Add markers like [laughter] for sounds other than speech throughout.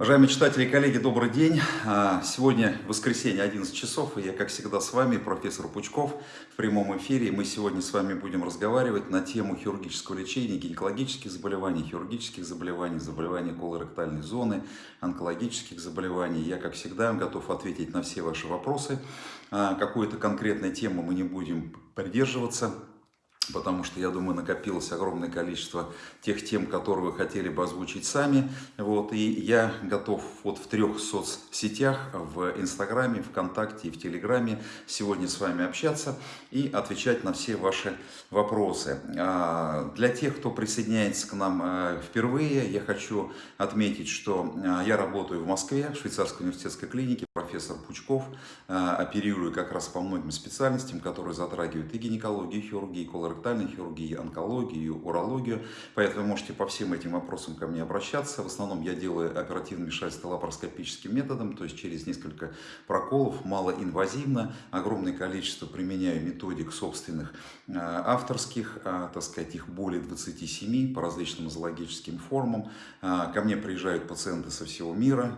Уважаемые читатели и коллеги, добрый день. А, сегодня воскресенье, 11 часов, и я, как всегда, с вами, профессор Пучков, в прямом эфире. Мы сегодня с вами будем разговаривать на тему хирургического лечения, гинекологических заболеваний, хирургических заболеваний, заболеваний колоректальной зоны, онкологических заболеваний. Я, как всегда, готов ответить на все ваши вопросы. А, какую-то конкретную тему мы не будем придерживаться потому что, я думаю, накопилось огромное количество тех тем, которые вы хотели бы озвучить сами. Вот, и я готов вот в трех соцсетях, в Инстаграме, ВКонтакте и в Телеграме сегодня с вами общаться и отвечать на все ваши вопросы. А, для тех, кто присоединяется к нам э, впервые, я хочу отметить, что э, я работаю в Москве, в Швейцарской университетской клинике, профессор Пучков, э, оперирую как раз по многим специальностям, которые затрагивают и гинекологию, и хирургию, и колоректальной хирургии, онкологию, урологию. Поэтому можете по всем этим вопросам ко мне обращаться. В основном я делаю оперативное вмешательство лапароскопическим методом, то есть через несколько проколов, малоинвазивно. Огромное количество применяю методик собственных э, авторских, э, так сказать, их более 27 по различным зоологическим формам. Ко мне приезжают пациенты со всего мира,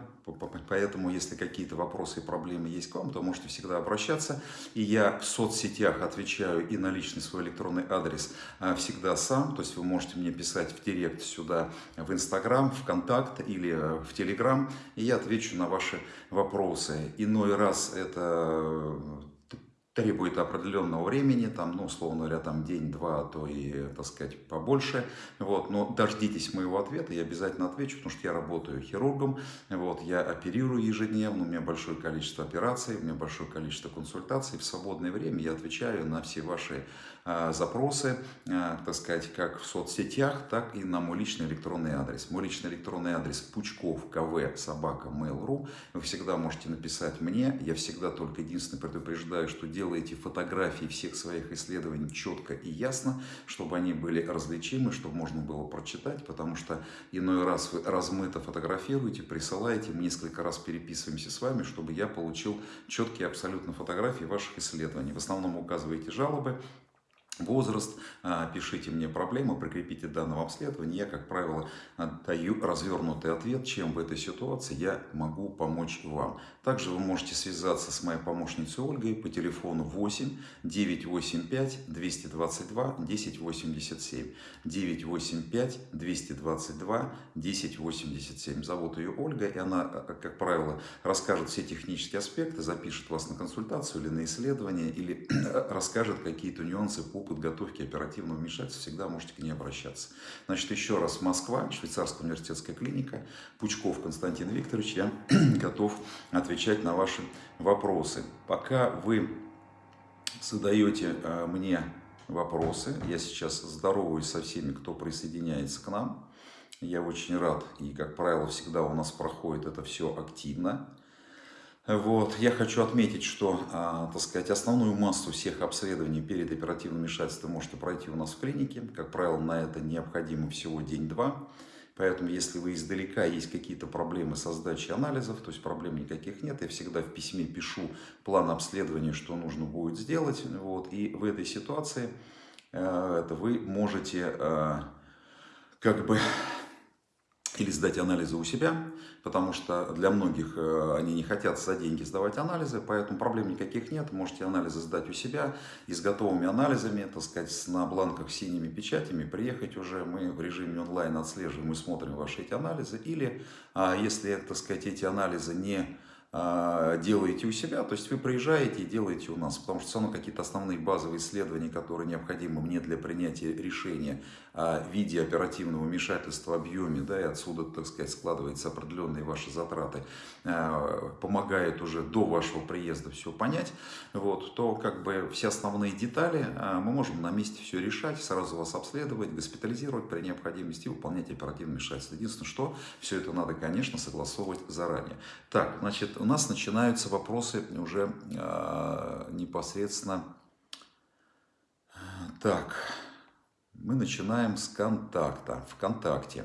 Поэтому, если какие-то вопросы и проблемы есть к вам, то можете всегда обращаться. И я в соцсетях отвечаю и на личный свой электронный адрес а, всегда сам. То есть вы можете мне писать в директ сюда, в Инстаграм, в Контакт или э, в Телеграм. И я отвечу на ваши вопросы. Иной раз это требует определенного времени, там, ну, условно говоря, там день-два, а то и, так сказать, побольше, вот, но дождитесь моего ответа, я обязательно отвечу, потому что я работаю хирургом, вот, я оперирую ежедневно, у меня большое количество операций, у меня большое количество консультаций, в свободное время я отвечаю на все ваши а, запросы, а, так сказать, как в соцсетях, так и на мой личный электронный адрес. Мой личный электронный адрес пучков кв собака mail.ru. Вы всегда можете написать мне, я всегда только единственное предупреждаю, что делаю делаете фотографии всех своих исследований четко и ясно, чтобы они были различимы, чтобы можно было прочитать, потому что иной раз вы размыто фотографируете, присылаете, мы несколько раз переписываемся с вами, чтобы я получил четкие абсолютно фотографии ваших исследований. В основном указываете жалобы, возраст, а, пишите мне проблемы, прикрепите данного обследования. Я, как правило, даю развернутый ответ, чем в этой ситуации я могу помочь вам. Также вы можете связаться с моей помощницей Ольгой по телефону 8 985 222 1087. 985 222 1087. Зовут ее Ольга, и она, а, как правило, расскажет все технические аспекты, запишет вас на консультацию или на исследование, или [clears throat] расскажет какие-то нюансы по подготовки оперативного вмешательства, всегда можете к ней обращаться. Значит, еще раз, Москва, Швейцарская университетская клиника, Пучков Константин Викторович, я [clears throat] готов отвечать на ваши вопросы. Пока вы задаете э, мне вопросы, я сейчас здороваюсь со всеми, кто присоединяется к нам. Я очень рад, и, как правило, всегда у нас проходит это все активно. Вот. Я хочу отметить, что, а, так сказать, основную массу всех обследований перед оперативным вмешательством можете пройти у нас в клинике. Как правило, на это необходимо всего день-два. Поэтому, если вы издалека есть какие-то проблемы со сдачей анализов, то есть проблем никаких нет, я всегда в письме пишу план обследования, что нужно будет сделать. Вот. И в этой ситуации э, это вы можете э, как бы или сдать анализы у себя, потому что для многих э, они не хотят за деньги сдавать анализы, поэтому проблем никаких нет. Можете анализы сдать у себя и с готовыми анализами, так сказать, на бланках с синими печатями приехать уже. Мы в режиме онлайн отслеживаем и смотрим ваши эти анализы. Или, а, если, так сказать, эти анализы не делаете у себя, то есть вы приезжаете и делаете у нас, потому что все равно какие-то основные базовые исследования, которые необходимы мне для принятия решения в виде оперативного вмешательства, объеме, да, и отсюда, так сказать, складываются определенные ваши затраты, а, помогает уже до вашего приезда все понять, вот, то как бы все основные детали а, мы можем на месте все решать, сразу вас обследовать, госпитализировать при необходимости и выполнять оперативное вмешательство. Единственное, что все это надо, конечно, согласовывать заранее. Так, значит, у нас начинаются вопросы уже э, непосредственно. Так, мы начинаем с контакта, ВКонтакте.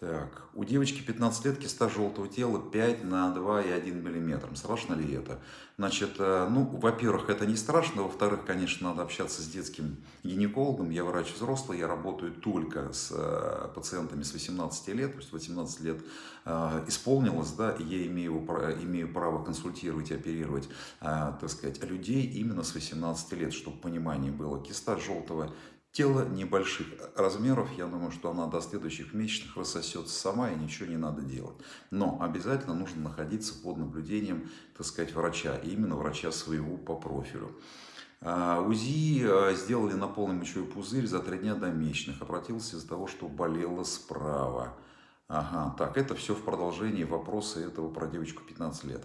Так, у девочки 15 лет киста желтого тела 5 на 2,1 мм. Страшно ли это? Значит, э, ну, во-первых, это не страшно. Во-вторых, конечно, надо общаться с детским гинекологом. Я врач взрослый, я работаю только с э, пациентами с 18 лет. То есть 18 лет э, исполнилось, да, и я имею, имею право консультировать и оперировать, так сказать, людей именно с 18 лет, чтобы понимание было. Киста желтого Тело небольших размеров, я думаю, что она до следующих месячных рассосется сама и ничего не надо делать. Но обязательно нужно находиться под наблюдением, так сказать, врача, именно врача своего по профилю. А, УЗИ а, сделали на полный мочевой пузырь за три дня до месячных. Обратился из-за того, что болело справа. Ага, так, это все в продолжении вопроса этого про девочку 15 лет.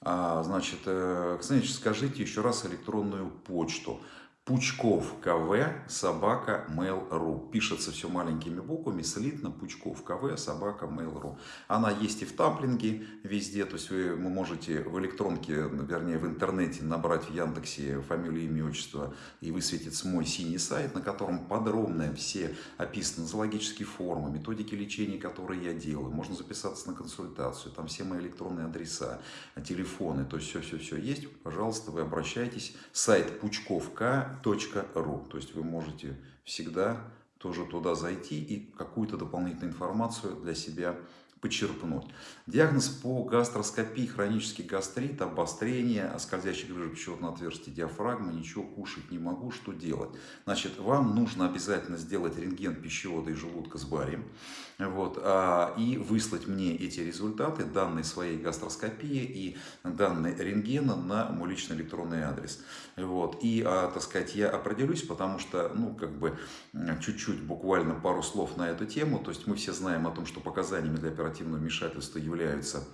А, значит, э, значит, скажите еще раз электронную почту. Пучков КВ, собака, mail.ru. Пишется все маленькими буквами, слитно, Пучков КВ, собака, mail.ru. Она есть и в тамплинге везде, то есть вы, вы можете в электронке, вернее в интернете набрать в Яндексе фамилию, имя, отчество и высветится мой синий сайт, на котором подробно все описаны зоологические формы, методики лечения, которые я делаю. Можно записаться на консультацию, там все мои электронные адреса, телефоны, то есть все-все-все есть. Пожалуйста, вы обращайтесь. Сайт пучковка ру. То есть вы можете всегда тоже туда зайти и какую-то дополнительную информацию для себя почерпнуть. Диагноз по гастроскопии, хронический гастрит, обострение, скользящий грыжа пищеводного отверстия диафрагмы, ничего кушать не могу, что делать? Значит, вам нужно обязательно сделать рентген пищевода и желудка с барием, вот, а, и выслать мне эти результаты, данные своей гастроскопии и данные рентгена на мой личный электронный адрес. Вот, и, а, так сказать, я определюсь, потому что, ну, как бы, чуть-чуть, буквально пару слов на эту тему, то есть мы все знаем о том, что показаниями для оперативного вмешательства являются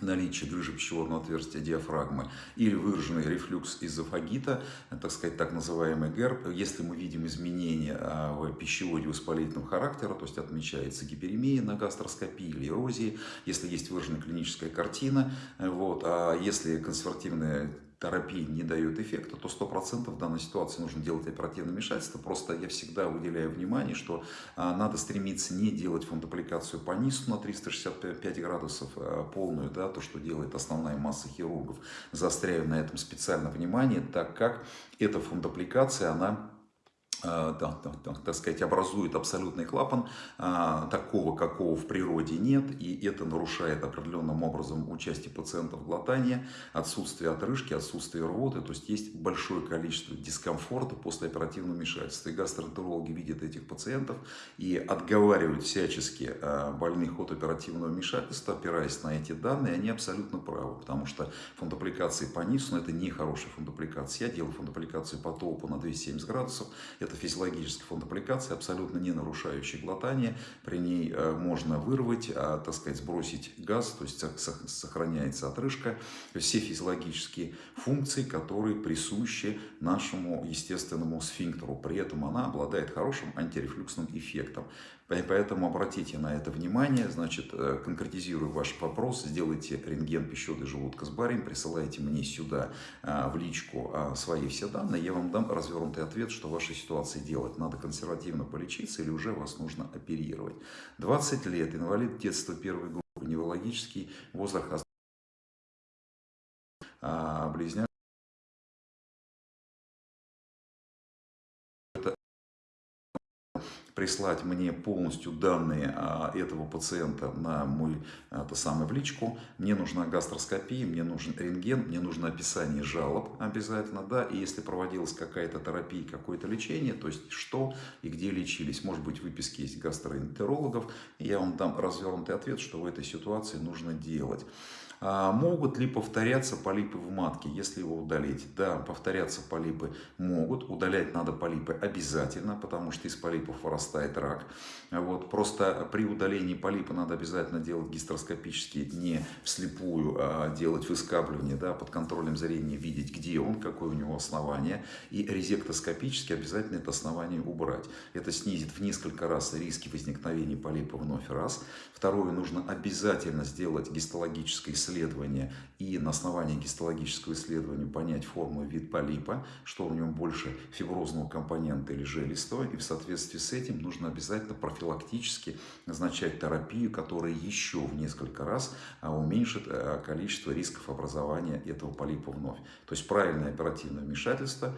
наличие грыжи пищеводного отверстия диафрагмы или выраженный рефлюкс эзофагита, так сказать, так называемый ГЭРБ. Если мы видим изменения а, в пищеводе воспалительного характера, то есть отмечается гиперемия на гастроскопии или эрозии, если есть выраженная клиническая картина, вот, а если консервативная терапии не дает эффекта, то 100% в данной ситуации нужно делать оперативное вмешательство. Просто я всегда уделяю внимание, что а, надо стремиться не делать фундапликацию по низу на 365 градусов а, полную, да, то, что делает основная масса хирургов. Заостряю на этом специально внимание, так как эта фундапликация, она Э, так сказать, образует абсолютный клапан, а, такого, какого в природе нет, и это нарушает определенным образом участие пациента в глотании, отсутствие отрыжки, отсутствие рвоты, то есть есть большое количество дискомфорта после оперативного вмешательства. И гастроэнтерологи видят этих пациентов и отговаривают всячески э, больных от оперативного вмешательства, опираясь на эти данные, они абсолютно правы, потому что фундапликации по низу, это не хорошая фундапликация. Я делаю фундапликацию по топу на 270 градусов, это это физиологический фонд аппликации, абсолютно не нарушающий глотание. При ней э, можно вырвать, а, так сказать, сбросить газ, то есть сохраняется отрыжка. Все физиологические функции, которые присущи нашему естественному сфинктеру. При этом она обладает хорошим антирефлюксным эффектом. Поэтому обратите на это внимание, значит, э, конкретизирую ваш вопрос, сделайте рентген пищевода желудка с барием, присылайте мне сюда э, в личку э, свои все данные, я вам дам развернутый ответ, что в вашей ситуации делать. Надо консервативно полечиться или уже вас нужно оперировать. 20 лет, инвалид детства первой группы, неврологический возраст близняк. Прислать мне полностью данные а, этого пациента на мой а, то самое в личку. Мне нужна гастроскопия, мне нужен рентген, мне нужно описание жалоб обязательно, да, и если проводилась какая-то терапия, какое-то лечение, то есть что и где лечились. Может быть, выписки есть гастроэнтерологов, я вам дам развернутый ответ, что в этой ситуации нужно делать. А могут ли повторяться полипы в матке, если его удалить? Да, повторяться полипы могут. Удалять надо полипы обязательно, потому что из полипов вырастает рак. Вот. Просто при удалении полипа надо обязательно делать гистероскопически, не вслепую, а делать выскабливание, да, под контролем зрения, видеть, где он, какое у него основание. И резектоскопически обязательно это основание убрать. Это снизит в несколько раз риски возникновения полипа вновь раз. Второе, нужно обязательно сделать гистологическое исследование исследования и на основании гистологического исследования понять форму и вид полипа, что в нем больше фиброзного компонента или желистого, и в соответствии с этим нужно обязательно профилактически назначать терапию, которая еще в несколько раз а, уменьшит э, количество рисков образования этого полипа вновь. То есть правильное оперативное вмешательство,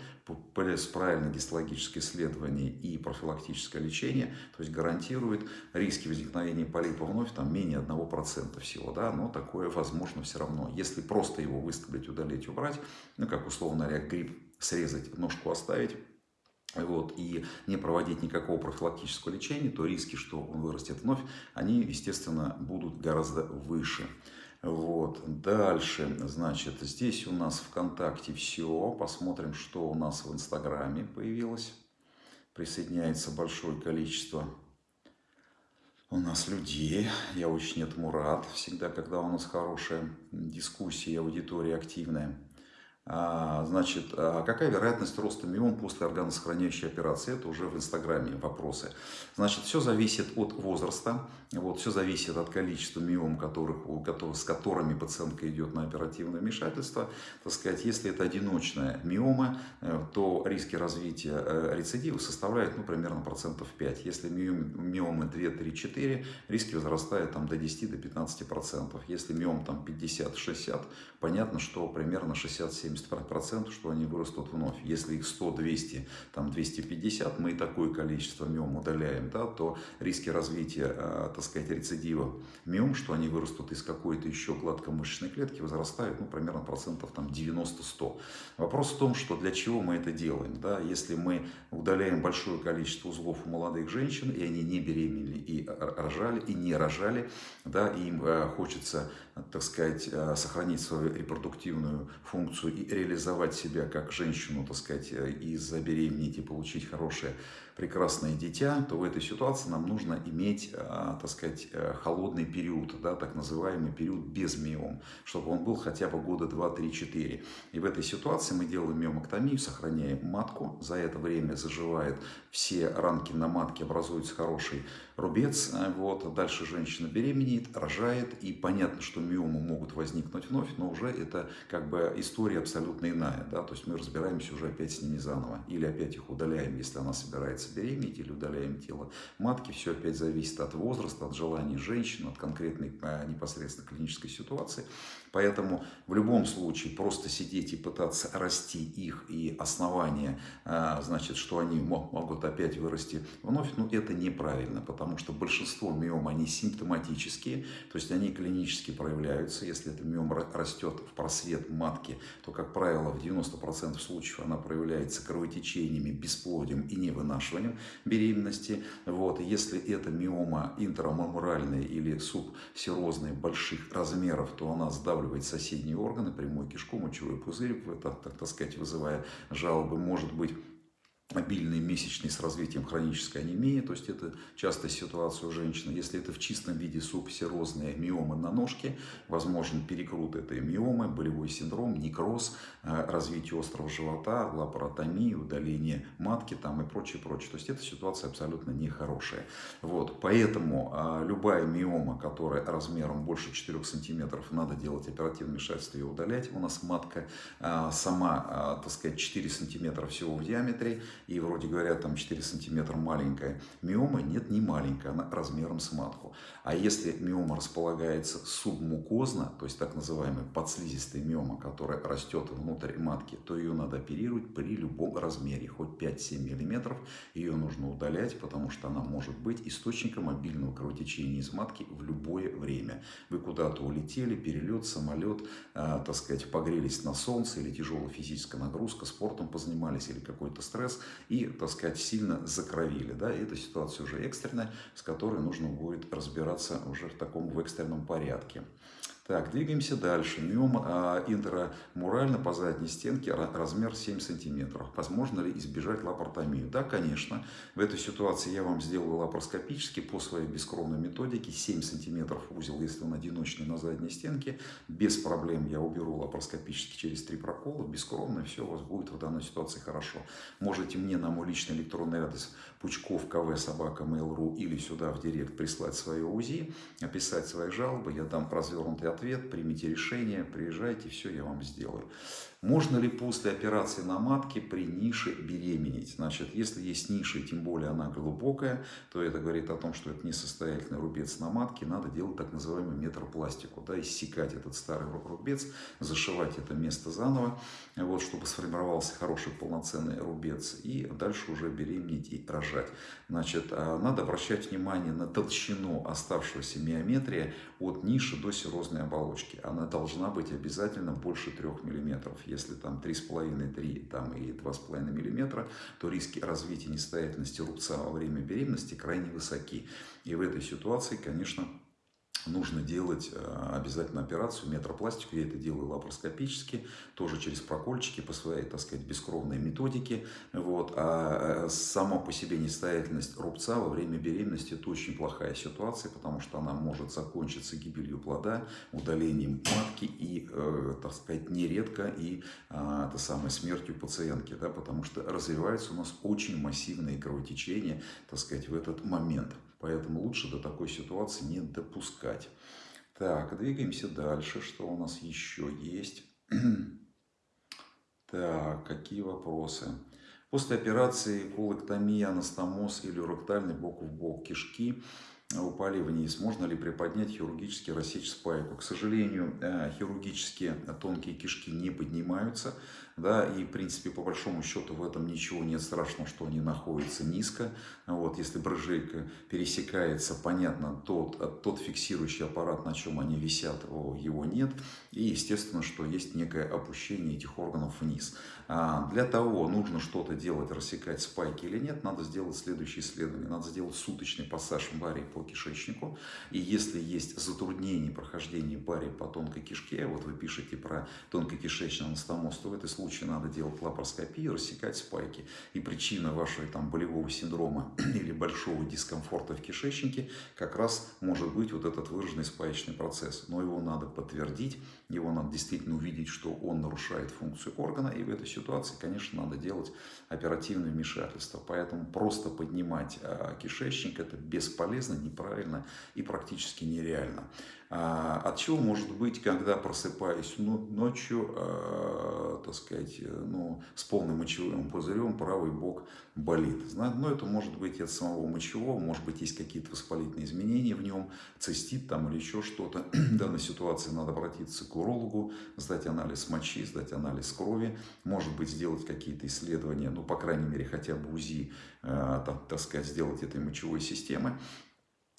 правильное гистологическое исследование и профилактическое лечение, то есть гарантирует риски возникновения полипа вновь там менее 1% всего, да, но такое возможно все равно. Если просто его выскоблить, удалить, убрать, ну как условно говоря, грипп срезать, ножку оставить, вот, и не проводить никакого профилактического лечения, то риски, что он вырастет вновь, они, естественно, будут гораздо выше. Вот. Дальше, значит, здесь у нас ВКонтакте все. Посмотрим, что у нас в Инстаграме появилось. Присоединяется большое количество у нас людей. Я очень этому рад. Всегда, когда у нас хорошая дискуссия, аудитория активная. А, значит, а какая вероятность роста миом после органосохраняющей операции? Это уже в Инстаграме вопросы. Значит, все зависит от возраста, вот, все зависит от количества миом, которых, у, с которыми пациентка идет на оперативное вмешательство. Так сказать, если это одиночная миома, э, то риски развития э, рецидива составляют ну, примерно процентов 5. Если миомы 2, 3, 4, риски возрастают там, до 10, до 15 процентов. Если миом там 50, 60, понятно, что примерно 60-70 70%, что они вырастут вновь. Если их 100, 200, там 250, мы такое количество миом удаляем, да, то риски развития, э, так сказать, рецидива миом, что они вырастут из какой-то еще гладкомышечной клетки, возрастают, ну, примерно процентов там 90-100. Вопрос в том, что для чего мы это делаем, да, если мы удаляем большое количество узлов у молодых женщин, и они не беременели, и рожали, и не рожали, да, и им э, хочется, так сказать, э, сохранить свою репродуктивную функцию и реализовать себя как женщину, так сказать, э, и забеременеть и получить хорошее прекрасное дитя, то в этой ситуации нам нужно иметь, а, так сказать, э, холодный период, да, так называемый период без миом, чтобы он был хотя бы года 2, 3, 4. И в этой ситуации мы делаем миомоктомию, сохраняем матку, за это время заживает все ранки на матке, образуется хороший рубец, э, вот, дальше женщина беременеет, рожает, и понятно, что миомы могут возникнуть вновь, но уже это как бы история абсолютно иная, да, то есть мы разбираемся уже опять с ними заново, или опять их удаляем, если она собирается беременеть или удаляем тело матки. Все опять зависит от возраста, от желаний женщин, от конкретной а, непосредственно клинической ситуации. Поэтому в любом случае просто сидеть и пытаться расти их и основания, а, значит, что они могут опять вырасти вновь, ну это неправильно, потому что большинство миом, они симптоматические, то есть они клинически проявляются. Если это миом растет в просвет матки, то, как правило, в 90% случаев она проявляется кровотечениями, бесплодием и невынашиванием беременности. Вот. Если это миома интрамамуральная или субсерозная больших размеров, то она сдавливает сдавливает соседние органы, прямую кишку, мочевой пузырь, так, так, так сказать, вызывая жалобы. Может быть обильные месячные с развитием хронической анемии, то есть это частая ситуация у женщины. Если это в чистом виде субсерозные миомы на ножке, возможен перекрут этой миомы, болевой синдром, некроз, э, развитие острого живота, лапаротомия, удаление матки там и прочее, прочее. То есть эта ситуация абсолютно нехорошая. Вот, поэтому а, любая миома, которая размером больше 4 сантиметров, надо делать оперативное вмешательство и удалять. У нас матка а, сама, а, так сказать, 4 сантиметра всего в диаметре, и вроде говорят, там 4 сантиметра маленькая миома, нет, не маленькая, она размером с матку. А если миома располагается субмукозно, то есть так называемая подслизистая миома, которая растет внутрь матки, то ее надо оперировать при любом размере, хоть 5-7 миллиметров, ее нужно удалять, потому что она может быть источником обильного кровотечения из матки в любое время. Вы куда-то улетели, перелет, самолет, э, так сказать, погрелись на солнце или тяжелая физическая нагрузка, спортом позанимались или какой-то стресс, и, так сказать, сильно закровили. Да? И эта ситуация уже экстренная, с которой нужно будет разбираться уже в таком в экстренном порядке. Так, двигаемся дальше. Миома а, интрамурально по задней стенке размер 7 сантиметров. Возможно ли избежать лапаротомию? Да, конечно. В этой ситуации я вам сделаю лапароскопически по своей бескровной методике. 7 сантиметров узел, если он одиночный на задней стенке. Без проблем я уберу лапароскопически через три прокола. Бескровно все у вас будет в данной ситуации хорошо. Можете мне на мой личный электронный адрес Пучков КВ собака Mail.ru или сюда в директ прислать свое УЗИ, описать свои жалобы. Я дам развернутый ответ, примите решение, приезжайте, все я вам сделаю. Можно ли после операции на матке при нише беременеть? Значит, если есть ниша, и тем более она глубокая, то это говорит о том, что это несостоятельный рубец на матке. Надо делать так называемую метропластику, да, иссекать этот старый рубец, зашивать это место заново, вот, чтобы сформировался хороший полноценный рубец, и дальше уже беременеть и рожать. Значит, а, надо обращать внимание на толщину оставшегося миометрия от ниши до серозной оболочки. Она должна быть обязательно больше 3 мм если там 3,5-3 там, и 2,5 мм, то риски развития несостоятельности рубца во время беременности крайне высоки. И в этой ситуации, конечно, нужно делать э, обязательно операцию, метропластику. Я это делаю лапароскопически, тоже через прокольчики по своей, так сказать, бескровной методике. Вот. А э, сама по себе несостоятельность рубца во время беременности – это очень плохая ситуация, потому что она может закончиться гибелью плода, удалением матки и, э, так сказать, нередко и это самое, смертью пациентки, да, потому что развиваются у нас очень массивные кровотечения, так сказать, в этот момент. Поэтому лучше до такой ситуации не допускать. Так, двигаемся дальше. Что у нас еще есть? [clears throat] Так, какие вопросы? После операции колоктомия, анастомоз или уректальный бок в бок кишки упали вниз. Можно ли приподнять хирургически рассечь спайку? К сожалению, э, хирургические тонкие кишки не поднимаются да, и в принципе по большому счету в этом ничего нет страшного, что они находятся низко, вот, если брыжейка пересекается, понятно, тот, тот фиксирующий аппарат, на чем они висят, его нет, и естественно, что есть некое опущение этих органов вниз. А для того, нужно что-то делать, рассекать спайки или нет, надо сделать следующее исследование, надо сделать суточный пассаж барии по кишечнику, и если есть затруднение прохождения барии по тонкой кишке, вот вы пишете про тонкокишечный анастомоз, то в этой случае случае надо делать лапароскопию, рассекать спайки. И причина вашего там, болевого синдрома [clears throat] или большого дискомфорта в кишечнике как раз может быть вот этот выраженный спаечный процесс. Но его надо подтвердить, его надо действительно увидеть, что он нарушает функцию органа. И в этой ситуации, конечно, надо делать оперативное вмешательство. Поэтому просто поднимать а, кишечник это бесполезно, неправильно и практически нереально. А, от чего может быть, когда просыпаюсь ну, ночью, э, так сказать, э, ну, с полным мочевым пузырем, правый бок болит. Но ну, это может быть от самого мочевого, может быть, есть какие-то воспалительные изменения в нем, цистит там или еще что-то. [clears throat] В данной ситуации надо обратиться к урологу, сдать анализ мочи, сдать анализ крови, может быть, сделать какие-то исследования, ну, по крайней мере, хотя бы УЗИ, э, так, так сказать, сделать этой мочевой системы.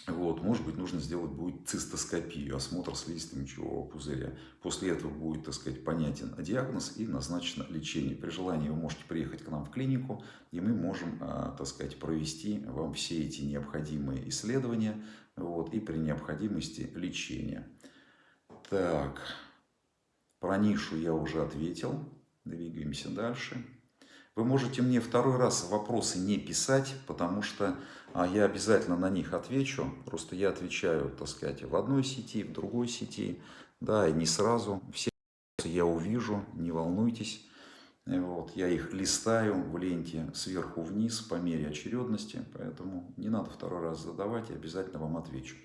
Вот, может быть, нужно сделать будет цистоскопию, осмотр слизистой мочевого пузыря. После этого будет, так сказать, понятен диагноз и назначено лечение. При желании вы можете приехать к нам в клинику, и мы можем, а, так сказать, провести вам все эти необходимые исследования вот, и при необходимости лечения. Так, про нишу я уже ответил. Двигаемся дальше. Вы можете мне второй раз вопросы не писать, потому что а, я обязательно на них отвечу. Просто я отвечаю, так сказать, в одной сети, в другой сети, да, и не сразу. Все я увижу, не волнуйтесь. Вот, я их листаю в ленте сверху вниз по мере очередности, поэтому не надо второй раз задавать, я обязательно вам отвечу.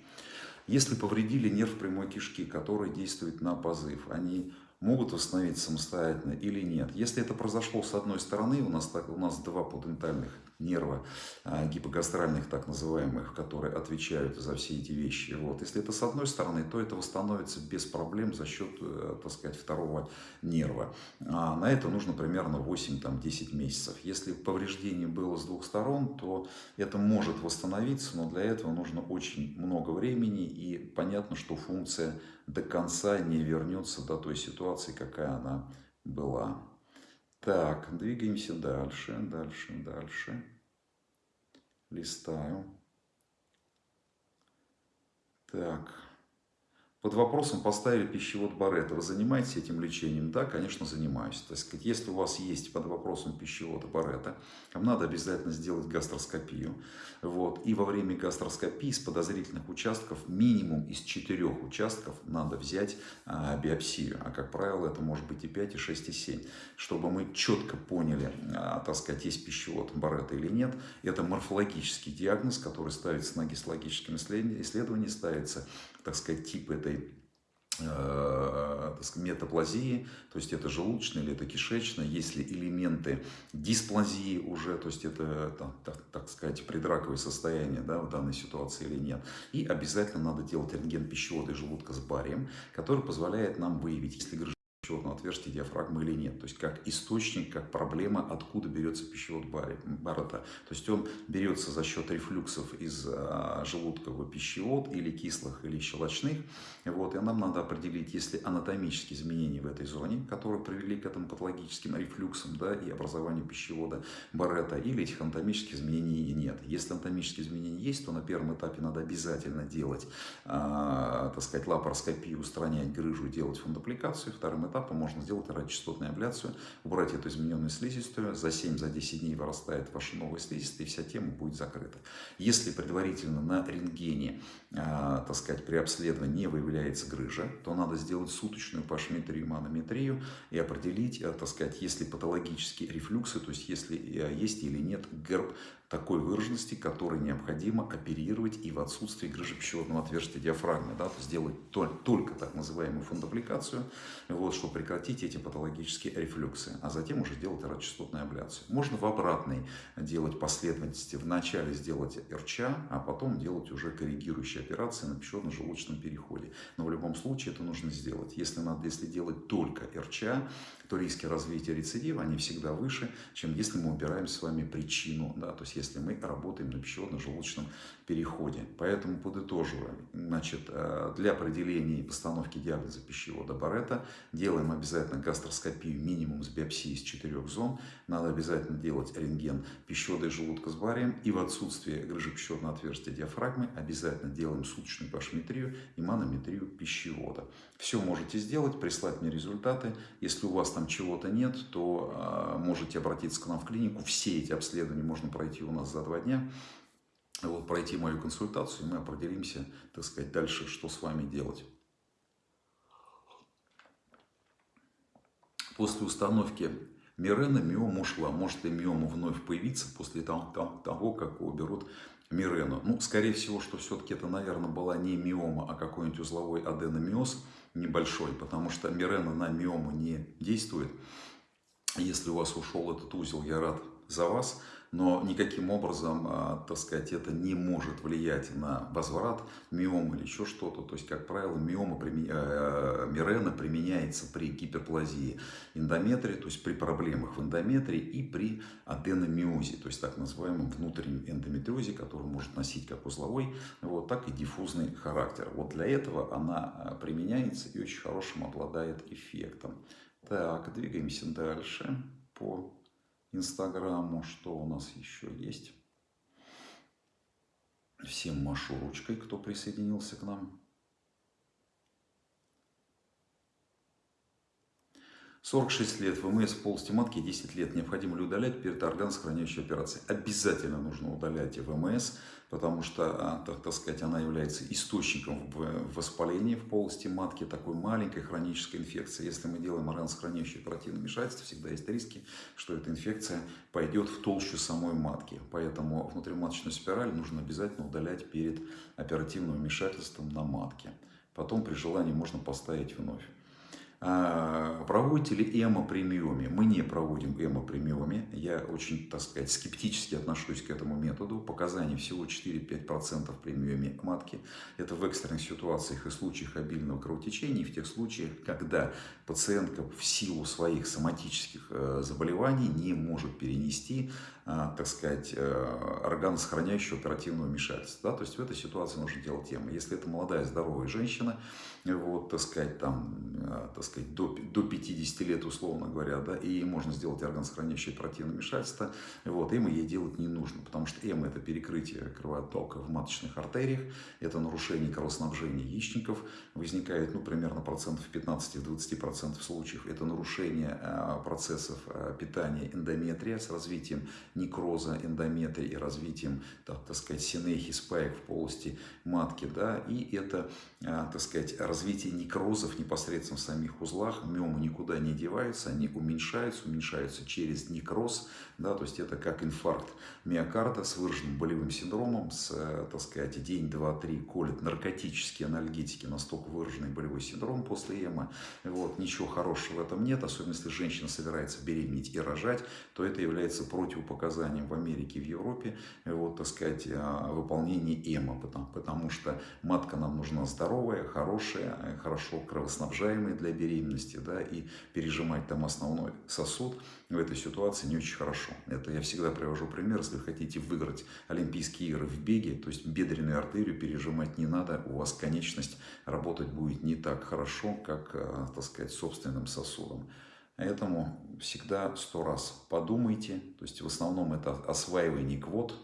Если повредили нерв прямой кишки, который действует на позыв, они могут восстановиться самостоятельно или нет. Если это произошло с одной стороны, у нас, так, у нас два подентальных нерва, а, гипогастральных так называемых, которые отвечают за все эти вещи. Вот. Если это с одной стороны, то это восстановится без проблем за счет, э, так сказать, второго нерва. А на это нужно примерно 8-10 месяцев. Если повреждение было с двух сторон, то это может восстановиться, но для этого нужно очень много времени и понятно, что функция до конца не вернется до той ситуации, какая она была. Так, двигаемся дальше, дальше, дальше. Листаю. Так. Под вопросом поставили пищевод Барета. Вы занимаетесь этим лечением? Да, конечно, занимаюсь. То есть, если у вас есть под вопросом пищевода Барета, вам надо обязательно сделать гастроскопию. Вот. И во время гастроскопии с подозрительных участков, минимум из четырех участков, надо взять а, биопсию. А как правило, это может быть и 5, и 6, и 7. Чтобы мы четко поняли, а, так сказать, есть пищевод Барета или нет. Это морфологический диагноз, который ставится на гистологическом исследовании, ставится так сказать, тип этой э, метаплазии, то есть это желудочная или это кишечная, если элементы дисплазии уже, то есть это, так, так, сказать, предраковое состояние да, в данной ситуации или нет. И обязательно надо делать рентген пищевода и желудка с барием, который позволяет нам выявить, если пищеводного отверстия диафрагмы или нет. То есть как источник, как проблема, откуда берется пищевод Баррета. То есть он берется за счет рефлюксов из а, желудка в пищевод или кислых, или щелочных. Вот, и нам надо определить, если анатомические изменения в этой зоне, которые привели к этому патологическим рефлюксам да, и образованию пищевода Баррета, или этих анатомических изменений нет. Если анатомические изменения есть, то на первом этапе надо обязательно делать, э, так сказать, лапароскопию, устранять грыжу, делать фундопликацию. Вторым этапа можно сделать радиочастотную абляцию, убрать эту измененную слизистую, за 7-10 за дней вырастает ваша новая слизистая, и вся тема будет закрыта. Если предварительно на рентгене, э, так сказать, при обследовании не выявляется грыжа, то надо сделать суточную пашметрию, манометрию и определить, э, так сказать, если патологические рефлюксы, то есть если э, есть или нет герб такой выраженности, который необходимо оперировать и в отсутствии грыжи пищеводного отверстия диафрагмы. Да, то сделать только так называемую фундопликацию, вот, чтобы прекратить эти патологические рефлюксы, а затем уже делать радиочастотную абляцию. Можно в обратной делать последовательности. Вначале сделать РЧА, а потом делать уже коррегирующие операции на пищеводно-желудочном переходе. Но в любом случае это нужно сделать. Если, надо, если делать только РЧА, то риски развития рецидива, они всегда выше, чем если мы убираем с вами причину, да, то есть если мы работаем на пищеводно-желудочном переходе. Поэтому подытоживаем, значит, э, для определения и постановки диагноза пищевода Барета делаем обязательно гастроскопию минимум с биопсией из четырех зон, надо обязательно делать рентген пищевода и желудка с барием, и в отсутствие грыжи пищеводного отверстия диафрагмы обязательно делаем суточную пашметрию и манометрию пищевода. Все можете сделать, прислать мне результаты. Если у вас там чего-то нет, то э, можете обратиться к нам в клинику. Все эти обследования можно пройти у нас за два дня. Вот, пройти мою консультацию, и мы определимся, так сказать, дальше, что с вами делать. После установки Мирена миома ушла. Может ли миома вновь появиться после того, как уберут Мирену? Ну, скорее всего, что все-таки это, наверное, была не миома, а какой-нибудь узловой аденомиоз небольшой, потому что Мирена на миому не действует. Если у вас ушел этот узел, я рад за вас но никаким образом, а, так сказать, это не может влиять на возврат миомы или еще что-то. То есть, как правило, миома, э, мирена применяется при гиперплазии эндометрии, то есть при проблемах в эндометрии и при аденомиозе, то есть так называемом внутреннем эндометриозе, который может носить как узловой, вот, так и диффузный характер. Вот для этого она а, применяется и очень хорошим обладает эффектом. Так, двигаемся дальше по Инстаграму. Что у нас еще есть? Всем машу ручкой, кто присоединился к нам. 46 лет ВМС полости матки, 10 лет. Необходимо ли удалять перед органосохраняющей операцией? Обязательно нужно удалять ВМС, потому что, а, так, так сказать, она является источником воспаления в полости матки, такой маленькой хронической инфекции. Если мы делаем органосохраняющее оперативное вмешательство, всегда есть риски, что эта инфекция пойдет в толщу самой матки. Поэтому внутриматочную спираль нужно обязательно удалять перед оперативным вмешательством на матке. Потом при желании можно поставить вновь. А, проводите ли эмо-премиоме? Мы не проводим эмо-премиоме. Я очень, так сказать, скептически отношусь к этому методу. Показаний всего 4-5% премиоме матки. Это в экстренных ситуациях и случаях обильного кровотечения, и в тех случаях, когда пациентка в силу своих соматических э, заболеваний не может перенести, так сказать, э, органосохраняющего оперативного вмешательства. Да? То есть в этой ситуации нужно делать тему. Если это молодая здоровая женщина, вот, так сказать, там, так сказать, до, до 50 лет, условно говоря, да, и можно сделать органосохраняющее оперативное вмешательство, вот, эмо ей делать не нужно, потому что эмо – это перекрытие кровотока в маточных артериях, это нарушение кровоснабжения яичников, возникает, ну, примерно процентов 15-20% процентов случаев это нарушение а, процессов а, питания эндометрия с развитием некроза эндометрия и развитием, так, так сказать, синехи, спаек в полости матки, да, и это, так сказать, развитие некрозов непосредственно в самих узлах, миомы никуда не деваются, они уменьшаются, уменьшаются через некроз, да, то есть это как инфаркт миокарда с выраженным болевым синдромом, с, э, так сказать, день, два, три колет наркотические анальгетики, настолько выраженный болевой синдром после эмо. Вот, ничего хорошего в этом нет, особенно если женщина собирается беременеть и рожать, то это является противопоказанием в Америке и в Европе, вот, так сказать, а, выполнения эмо, потому, потому что матка нам нужна здоровая, хорошая, хорошо кровоснабжаемая для беременности, да, и пережимать там основной сосуд в этой ситуации не очень хорошо. Это я всегда привожу пример, если вы хотите выиграть Олимпийские игры в беге, то есть бедренную артерию пережимать не надо, у вас конечность работать будет не так хорошо, как, э, так сказать, собственным сосудом. Поэтому всегда сто раз подумайте, то есть в основном это осваивание квот,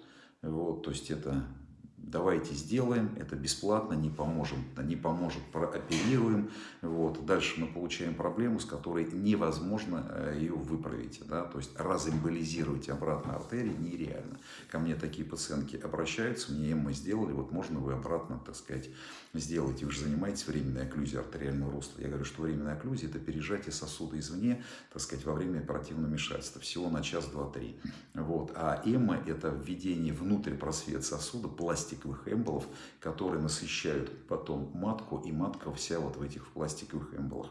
вот, то есть это давайте сделаем, это бесплатно, не поможем, не поможет, прооперируем. Вот. Дальше мы получаем проблему, с которой невозможно э, ее выправить. Да? То есть разэмболизировать обратно артерии нереально. Ко мне такие пациентки обращаются, мне мы сделали, вот можно вы обратно, так сказать, сделать. Вы же занимаетесь временной окклюзией артериального русла. Я говорю, что временная окклюзия – это пережатие сосуда извне, так сказать, во время оперативного вмешательства. Всего на час, два, три. Вот. А эмо – это введение внутрь просвет сосуда пластиковых эмболов, которые насыщают потом матку, и матка вся вот в этих пластиковых эмболах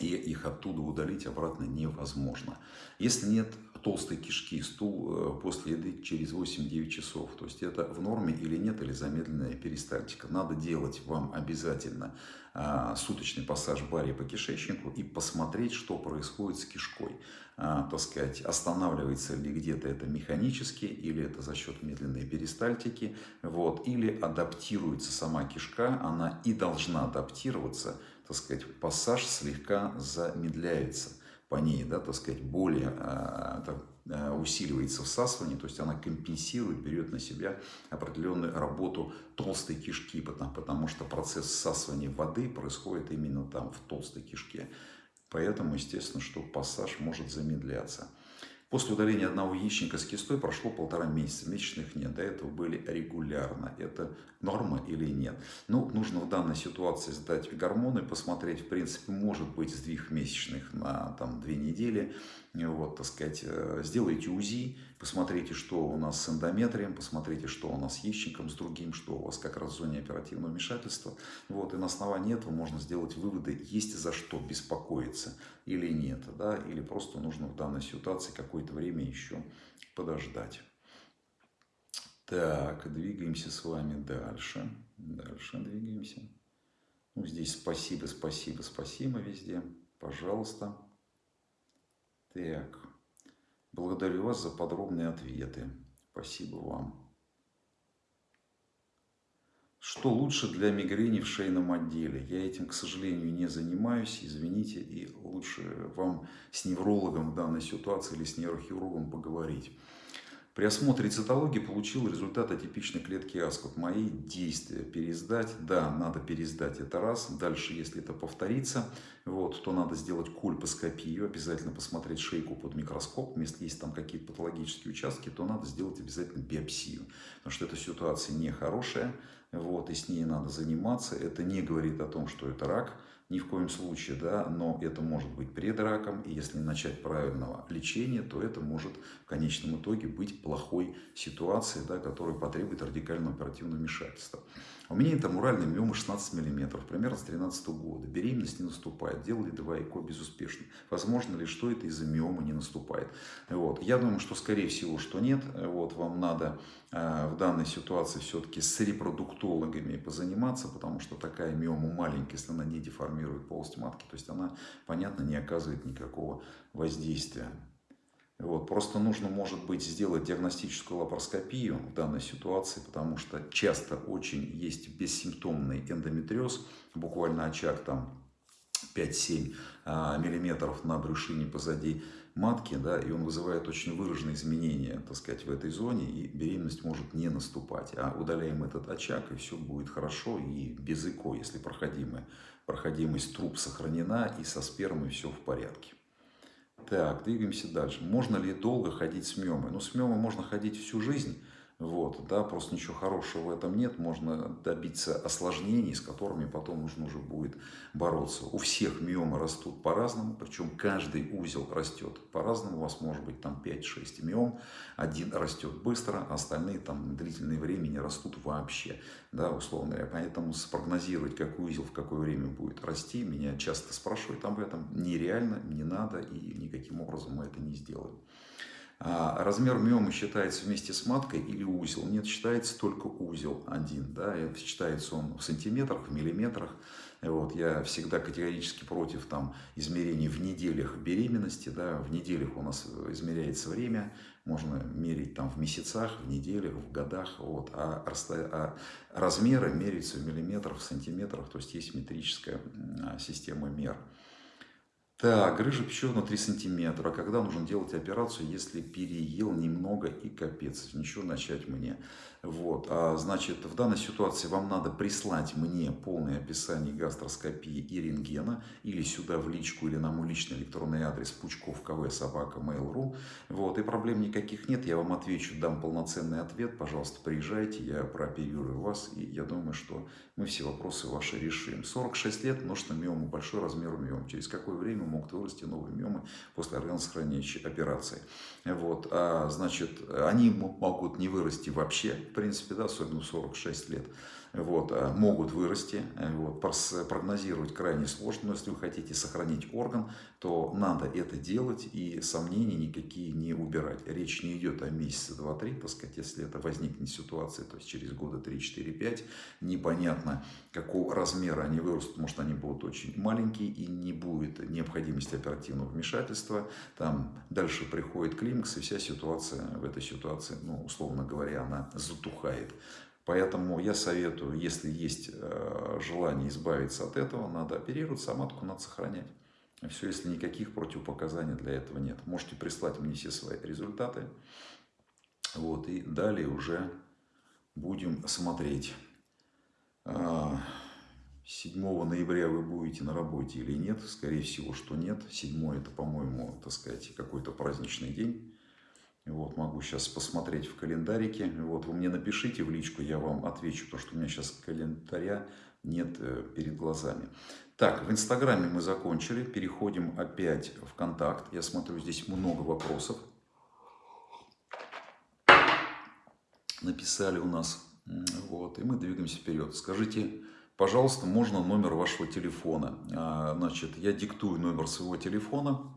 и их оттуда удалить обратно невозможно. Если нет толстой кишки, стул э, после еды через 8-9 часов, то есть это в норме или нет, или замедленная перистальтика. Надо делать вам обязательно а, суточный пассаж бария по кишечнику и посмотреть, что происходит с кишкой. А, так сказать, останавливается ли где-то это механически, или это за счет медленной перистальтики, вот, или адаптируется сама кишка, она и должна адаптироваться так сказать, пассаж слегка замедляется по ней, да, так сказать, более а, а, усиливается всасывание, то есть она компенсирует, берет на себя определенную работу толстой кишки, потому, потому что процесс всасывания воды происходит именно там, в толстой кишке. Поэтому, естественно, что пассаж может замедляться. После удаления одного яичника с кистой прошло полтора месяца, месячных нет, до этого были регулярно. Это норма или нет? Ну, нужно в данной ситуации сдать гормоны, посмотреть, в принципе, может быть сдвиг месячных на там, две недели, вот, так сказать, э, сделайте УЗИ, посмотрите, что у нас с эндометрием, посмотрите, что у нас с яичником, с другим, что у вас как раз в зоне оперативного вмешательства. Вот, и на основании этого можно сделать выводы, есть за что беспокоиться или нет, да, или просто нужно в данной ситуации какое-то время еще подождать. Так, двигаемся с вами дальше. Дальше двигаемся. Ну, здесь спасибо, спасибо, спасибо везде. Пожалуйста. Так, благодарю вас за подробные ответы. Спасибо вам. Что лучше для мигрени в шейном отделе? Я этим, к сожалению, не занимаюсь, извините, и лучше вам с неврологом в данной ситуации или с нейрохирургом поговорить. При осмотре цитологии получил результат атипичной клетки Аскот. Мои действия пересдать, да, надо пересдать это раз. Дальше, если это повторится, вот, то надо сделать кольпоскопию, обязательно посмотреть шейку под микроскоп. Если есть там какие-то патологические участки, то надо сделать обязательно биопсию. Потому что эта ситуация нехорошая, вот, и с ней надо заниматься. Это не говорит о том, что это рак ни в коем случае, да, но это может быть пред раком, и если начать правильного лечения, то это может в конечном итоге быть плохой ситуацией, да, которая потребует радикального оперативного вмешательства. У меня это муральная миома 16 мм, примерно с 13 года. Беременность не наступает. Делали два ЭКО безуспешно. Возможно ли, что это из-за миомы не наступает? Вот. Я думаю, что скорее всего, что нет. Вот. Вам надо э, в данной ситуации все-таки с репродуктологами позаниматься, потому что такая миома маленькая, если она не деформирует полость матки, то есть она, понятно, не оказывает никакого воздействия. Вот. Просто нужно, может быть, сделать диагностическую лапароскопию в данной ситуации, потому что часто очень есть бессимптомный эндометриоз, буквально очаг там 5-7 а, миллиметров на брюшине позади матки, да, и он вызывает очень выраженные изменения, так сказать, в этой зоне, и беременность может не наступать. А удаляем этот очаг, и все будет хорошо, и без ЭКО, если проходимая, проходимость труб сохранена, и со спермой все в порядке. Так, двигаемся дальше. Можно ли долго ходить с миомой? Ну, с миомой можно ходить всю жизнь. Вот, да, просто ничего хорошего в этом нет. Можно добиться осложнений, с которыми потом нужно уже будет бороться. У всех миомы растут по-разному, причем каждый узел растет по-разному. У вас может быть там 5-6 миом. Один растет быстро, а остальные там длительное время не растут вообще, да, условно говоря. Поэтому спрогнозировать, какой узел в какое время будет расти, меня часто спрашивают об этом. Нереально, не надо и никаким образом мы это не сделаем. А размер миомы считается вместе с маткой или узел? Нет, считается только узел один. Да, считается он в сантиметрах, в миллиметрах. Вот, я всегда категорически против там, измерений в неделях беременности. Да, в неделях у нас измеряется время, можно мерить там, в месяцах, в неделях, в годах. Вот, а, а размеры меряются в миллиметрах, в сантиметрах, то есть есть метрическая система мер. Так, грыжа пищевая 3 сантиметра. Когда нужно делать операцию, если переел немного и капец? Ничего начать мне. Вот, а, значит, в данной ситуации вам надо прислать мне полное описание гастроскопии и рентгена, или сюда в личку, или на мой личный электронный адрес пучков кв собака mail.ru. Вот, и проблем никаких нет, я вам отвечу, дам полноценный ответ, пожалуйста, приезжайте, я прооперирую вас, и я думаю, что мы все вопросы ваши решим. 46 лет, множество миомы, большой размер миом. Через какое время могут вырасти новые миомы после органосохраняющей операции? Вот, а, значит, они могут не вырасти вообще, принципе, да, особенно в 46 лет, вот, а, могут вырасти. Э, вот, прогнозировать крайне сложно, но если вы хотите сохранить орган, то надо это делать и сомнений никакие не убирать. Речь не идет о месяце, два, три, так сказать, если это возникнет ситуация, то есть через года 3, 4, 5, непонятно, какого размера они вырастут, может они будут очень маленькие и не будет необходимости оперативного вмешательства. Там дальше приходит климакс и вся ситуация в этой ситуации, ну, условно говоря, она затухает. Поэтому я советую, если есть э, желание избавиться от этого, надо оперироваться, а матку надо сохранять. Все, если никаких противопоказаний для этого нет. Можете прислать мне все свои результаты. Вот, и далее уже будем смотреть. 7 а, ноября вы будете на работе или нет? Скорее всего, что нет. 7 это, по-моему, так сказать, какой-то праздничный день. Вот, могу сейчас посмотреть в календарике. Вот, вы мне напишите в личку, я вам отвечу, потому что у меня сейчас календаря нет э, перед глазами. Так, в Инстаграме мы закончили. Переходим опять в Контакт. Я смотрю, здесь много вопросов. Написали у нас. Вот, и мы двигаемся вперед. Скажите, пожалуйста, можно номер вашего телефона? А, значит, я диктую номер своего телефона.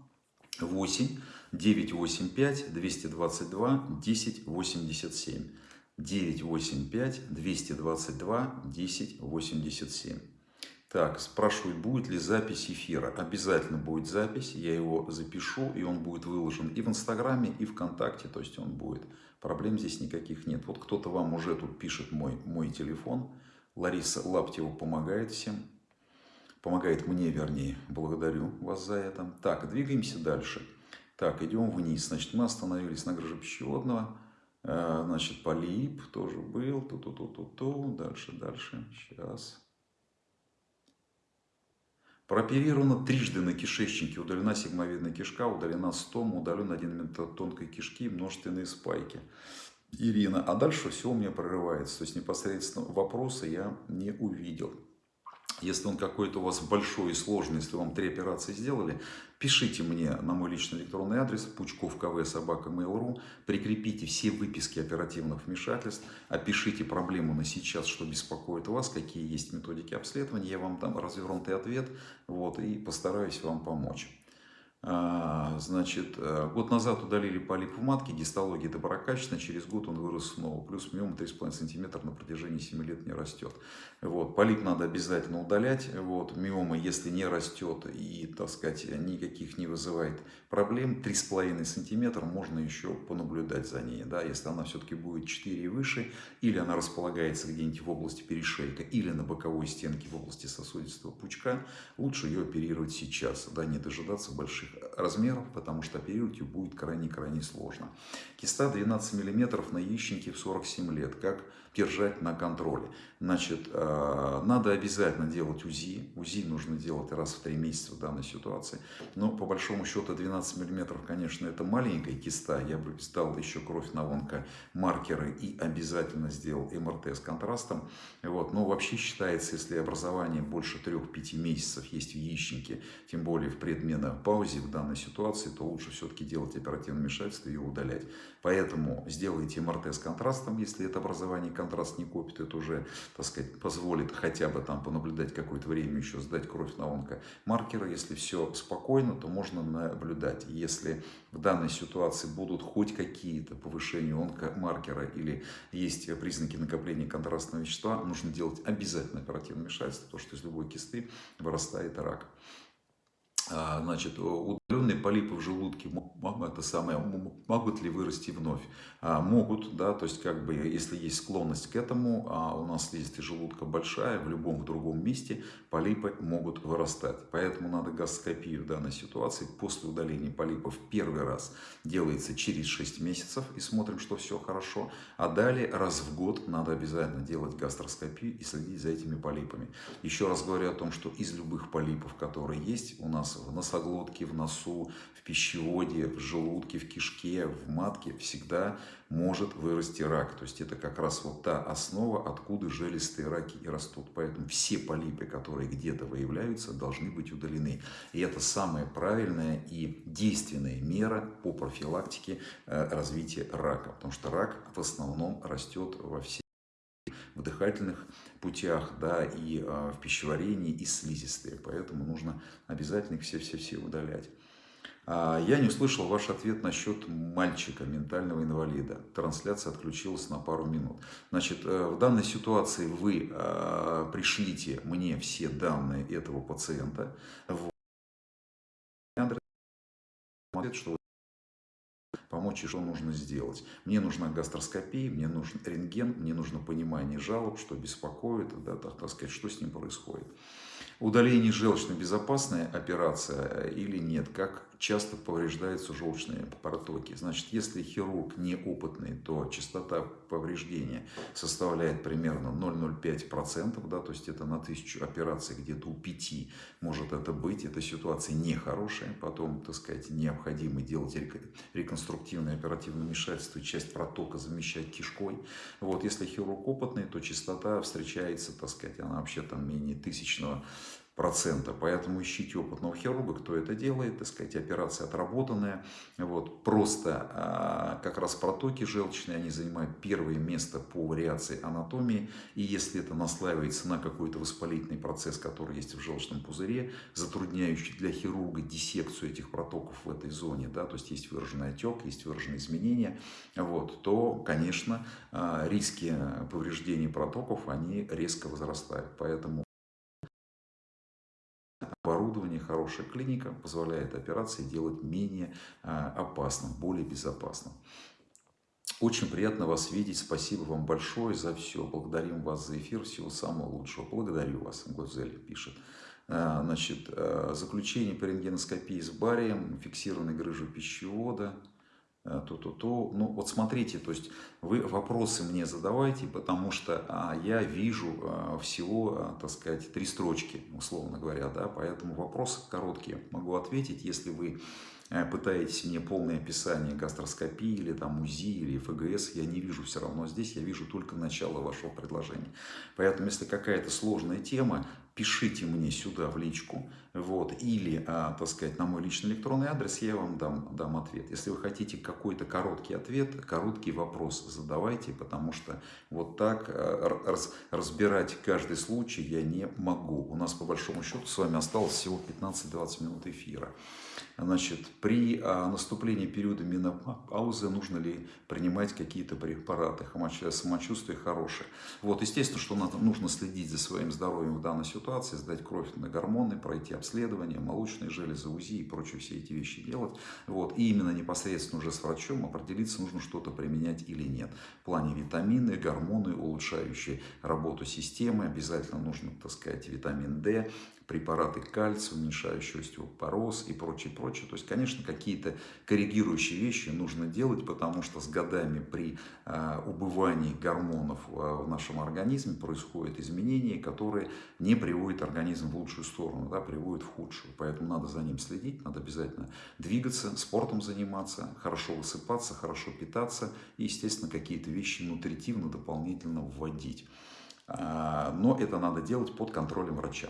8 985 222 1087. 985 222 1087. Так, спрашивают, будет ли запись эфира. Обязательно будет запись, я его запишу, и он будет выложен и в Инстаграме, и ВКонтакте, то есть он будет. Проблем здесь никаких нет. Вот кто-то вам уже тут пишет мой, мой телефон. Лариса Лаптева помогает всем. Помогает мне, вернее. Благодарю вас за это. Так, двигаемся дальше. Так, идем вниз. Значит, мы остановились на грыже пищеводного. Э, значит, полип тоже был. Ту-ту-ту-ту-ту. Дальше, дальше. Сейчас. Прооперировано трижды на кишечнике. Удалена сигмовидная кишка, удалена стома, удален один метод тонкой кишки и множественные спайки. Ирина. А дальше все у меня прорывается. То есть непосредственно вопросы я не увидел. Если он какой-то у вас большой и сложный, если вам три операции сделали, пишите мне на мой личный электронный адрес пучков кв собака mail.ru, прикрепите все выписки оперативных вмешательств, опишите проблему на сейчас, что беспокоит вас, какие есть методики обследования, я вам дам развернутый ответ. Вот, и постараюсь вам помочь. А, значит, э, год назад удалили полип в матке, гистология доброкачественная, через год он вырос снова. Плюс миома 3,5 см на протяжении 7 лет не растет. Вот, полип надо обязательно удалять. Вот, миома, если не растет и, так сказать, никаких не вызывает проблем, 3,5 см можно еще понаблюдать за ней. Да, если она все-таки будет 4 и выше, или она располагается где-нибудь в области перешейка, или на боковой стенке в области сосудистого пучка, лучше ее оперировать сейчас, да, не дожидаться больших меньших размеров, потому что оперировать ее будет крайне-крайне сложно. Киста 12 мм на яичнике в 47 лет. Как держать на контроле? Значит, э, надо обязательно делать УЗИ. УЗИ нужно делать раз в 3 месяца в данной ситуации. Но по большому счету 12 мм, конечно, это маленькая киста. Я бы сдал еще кровь на онкомаркеры и обязательно сделал МРТ с контрастом. Вот. Но вообще считается, если образование больше 3-5 месяцев есть в яичнике, тем более в предменопаузе в данной ситуации, то лучше все-таки делать оперативное вмешательство и ее удалять. Поэтому сделайте МРТ с контрастом, если это образование контраст не копит, это уже, так сказать, позволит хотя бы там понаблюдать какое-то время еще, сдать кровь на онкомаркеры. Если все спокойно, то можно наблюдать. Если в данной ситуации будут хоть какие-то повышения онкомаркера или есть признаки накопления контрастного вещества, нужно делать обязательно оперативное вмешательство, потому что из любой кисты вырастает рак. А, значит, удаленные полипы в желудке это самое, могут ли вырасти вновь? А, могут, да, то есть как бы если есть склонность к этому, а у нас слизистая желудка большая, в любом другом месте полипы могут вырастать. Поэтому надо гастроскопию в данной ситуации после удаления полипов первый раз делается через 6 месяцев и смотрим, что все хорошо. А далее раз в год надо обязательно делать гастроскопию и следить за этими полипами. Еще раз говорю о том, что из любых полипов, которые есть у нас в носоглотке, в носу, в пищеводе, в желудке, в кишке, в матке всегда может вырасти рак. То есть это как раз вот та основа, откуда желестые раки и растут. Поэтому все полипы, которые где-то выявляются, должны быть удалены. И это самая правильная и действенная мера по профилактике э, развития рака. Потому что рак в основном растет во всех в дыхательных путях, да, и э, в пищеварении, и слизистые. Поэтому нужно обязательно их все-все-все удалять. А, я не услышал ваш ответ насчет мальчика, ментального инвалида. Трансляция отключилась на пару минут. Значит, э, в данной ситуации вы э, пришлите мне все данные этого пациента. Вот. Что помочь и что нужно сделать. Мне нужна гастроскопия, мне нужен рентген, мне нужно понимание жалоб, что беспокоит, да, так, так сказать, что с ним происходит. Удаление желчной безопасная операция или нет? Как часто повреждаются желчные протоки? Значит, если хирург неопытный, то частота повреждения составляет примерно 0,05%, да, то есть это на тысячу операций где-то у 5 может это быть. Эта ситуация нехорошая, потом, так сказать, необходимо делать реконструктивное оперативное вмешательство, часть протока замещать кишкой. Вот, если хирург опытный, то частота встречается, так сказать, она вообще там менее тысячного процента. Поэтому ищите опытного хирурга, кто это делает, так сказать, операция отработанная. Вот. Просто а, как раз протоки желчные, они занимают первое место по вариации анатомии. И если это наслаивается на какой-то воспалительный процесс, который есть в желчном пузыре, затрудняющий для хирурга диссекцию этих протоков в этой зоне, да, то есть есть выраженный отек, есть выраженные изменения, вот, то, конечно, а, риски повреждения протоков, они резко возрастают. Поэтому оборудование, хорошая клиника позволяет операции делать менее а, опасным, более безопасным. Очень приятно вас видеть. Спасибо вам большое за все. Благодарим вас за эфир. Всего самого лучшего. Благодарю вас, Гузель пишет. А, значит, а, заключение по рентгеноскопии с барием, фиксированной грыжей пищевода, то-то-то. Ну, вот смотрите, то есть вы вопросы мне задавайте, потому что а, я вижу а, всего, а, так сказать, три строчки, условно говоря, да, поэтому вопросы короткие могу ответить, если вы э, пытаетесь мне полное описание гастроскопии или там УЗИ или ФГС, я не вижу все равно здесь, я вижу только начало вашего предложения. Поэтому, если какая-то сложная тема, пишите мне сюда в личку, вот, или, а, так сказать, на мой личный электронный адрес, я вам дам, дам ответ. Если вы хотите какой-то короткий ответ, короткий вопрос задавайте, потому что вот так а, раз, разбирать каждый случай я не могу. У нас, по большому счету, с вами осталось всего 15-20 минут эфира. Значит, При а, наступлении периода менопаузы нужно ли принимать какие-то препараты, самочувствие хорошее. Вот, естественно, что нужно следить за своим здоровьем в данной ситуации, сдать кровь на гормоны, пройти обследование, молочные железы, УЗИ и прочие все эти вещи делать. Вот, и именно непосредственно уже с врачом определиться, нужно что-то применять или нет. В плане витамины, гормоны, улучшающие работу системы, обязательно нужно, так сказать, витамин D, препараты кальция, уменьшающие остеопороз и прочее, прочее. То есть, конечно, какие-то корректирующие вещи нужно делать, потому что с годами при э, убывании гормонов в нашем организме происходят изменения, которые не приводят организм в лучшую сторону, да, приводят в худшую. Поэтому надо за ним следить, надо обязательно двигаться, спортом заниматься, хорошо высыпаться, хорошо питаться и, естественно, какие-то вещи нутритивно дополнительно вводить. А, но это надо делать под контролем врача.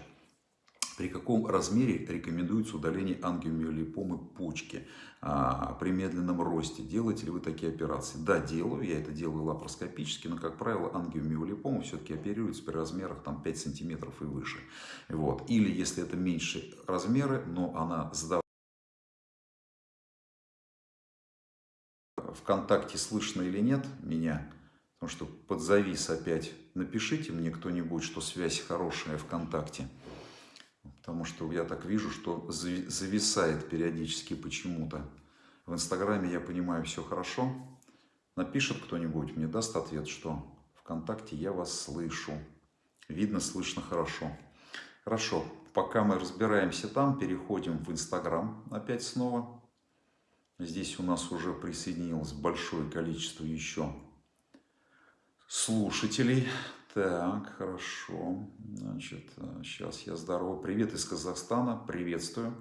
При каком размере рекомендуется удаление ангиомиолипомы почки а, при медленном росте? Делаете ли вы такие операции? Да, делаю. Я это делаю лапароскопически, но, как правило, ангиомиолипома все-таки оперируется при размерах там, 5 сантиметров и выше. Вот. Или если это меньше размеры, но она сдала ВКонтакте слышно или нет меня, потому что подзавис опять. Напишите мне кто-нибудь, что связь хорошая ВКонтакте. Потому что я так вижу, что зависает периодически почему-то. В Инстаграме я понимаю все хорошо. Напишет кто-нибудь, мне даст ответ, что ВКонтакте я вас слышу. Видно, слышно хорошо. Хорошо, пока мы разбираемся там, переходим в Инстаграм опять снова. Здесь у нас уже присоединилось большое количество еще слушателей. Так, хорошо. Значит, сейчас я здорово. Привет из Казахстана. Приветствую.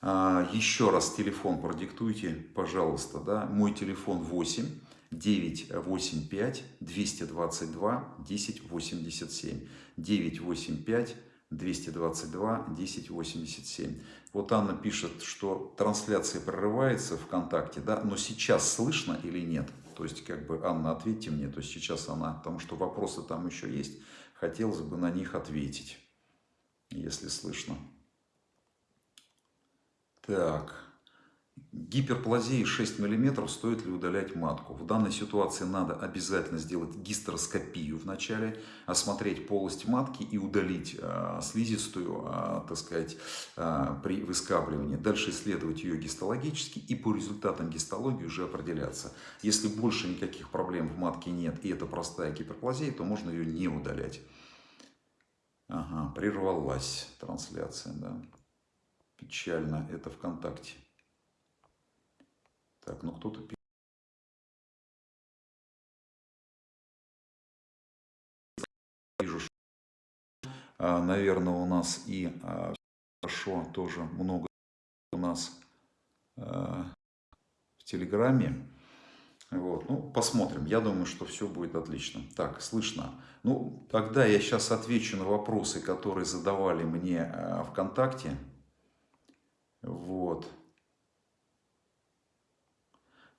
А, еще раз телефон продиктуйте, пожалуйста. Да? Мой телефон 8 985 222 1087. 985 222 1087. Вот Анна пишет, что трансляция прерывается ВКонтакте, да, но сейчас слышно или нет? То есть, как бы, Анна, ответьте мне. То есть, сейчас она, потому что вопросы там еще есть. Хотелось бы на них ответить, если слышно. Так. Гиперплазии 6 мм стоит ли удалять матку? В данной ситуации надо обязательно сделать гистероскопию вначале, осмотреть полость матки и удалить э, слизистую, э, так сказать, э, при выскабливании. Дальше исследовать ее гистологически и по результатам гистологии уже определяться. Если больше никаких проблем в матке нет и это простая гиперплазия, то можно ее не удалять. Ага, прервалась трансляция, да. Печально, это ВКонтакте. Так, ну кто-то вижу, а, наверное, у нас и а, хорошо тоже много у нас а, в Телеграме. Вот, ну, посмотрим. Я думаю, что все будет отлично. Так, слышно. Ну, тогда я сейчас отвечу на вопросы, которые задавали мне ВКонтакте. Вот.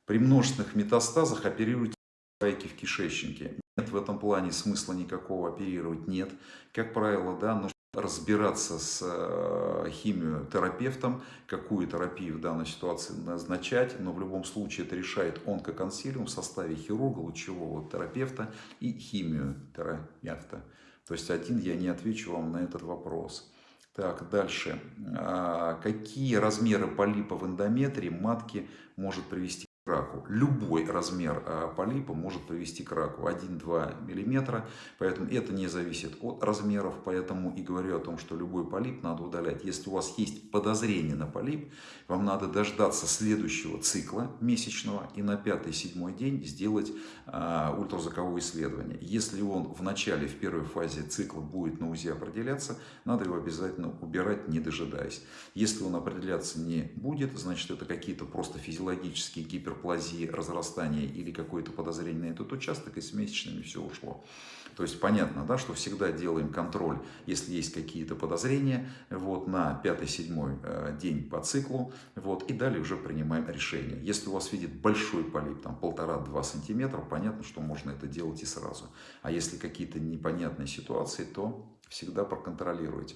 При множественных метастазах оперируйте спайки в кишечнике. Нет в этом плане смысла никакого оперировать, нет. Как правило, да, нужно разбираться с э, химиотерапевтом, какую терапию в данной ситуации назначать, но в любом случае это решает онкоконсилиум в составе хирурга, лучевого терапевта и химиотерапевта. То есть один я не отвечу вам на этот вопрос. Так, дальше. А, какие размеры полипа в эндометрии матки может привести раку. Любой размер а, полипа может привести к раку 1-2 мм, поэтому это не зависит от размеров, поэтому и говорю о том, что любой полип надо удалять. Если у вас есть подозрение на полип, вам надо дождаться следующего цикла месячного и на 5-7 день сделать а, ультразвуковое исследование. Если он в начале, в первой фазе цикла будет на УЗИ определяться, надо его обязательно убирать, не дожидаясь. Если он определяться не будет, значит это какие-то просто физиологические гипер гиперплазии, разрастания или какое-то подозрение на этот участок, и с месячными все ушло. То есть понятно, да, что всегда делаем контроль, если есть какие-то подозрения, вот, на 5-7 э, день по циклу, вот, и далее уже принимаем решение. Если у вас видит большой полип, там полтора-два сантиметра, понятно, что можно это делать и сразу. А если какие-то непонятные ситуации, то всегда проконтролируйте.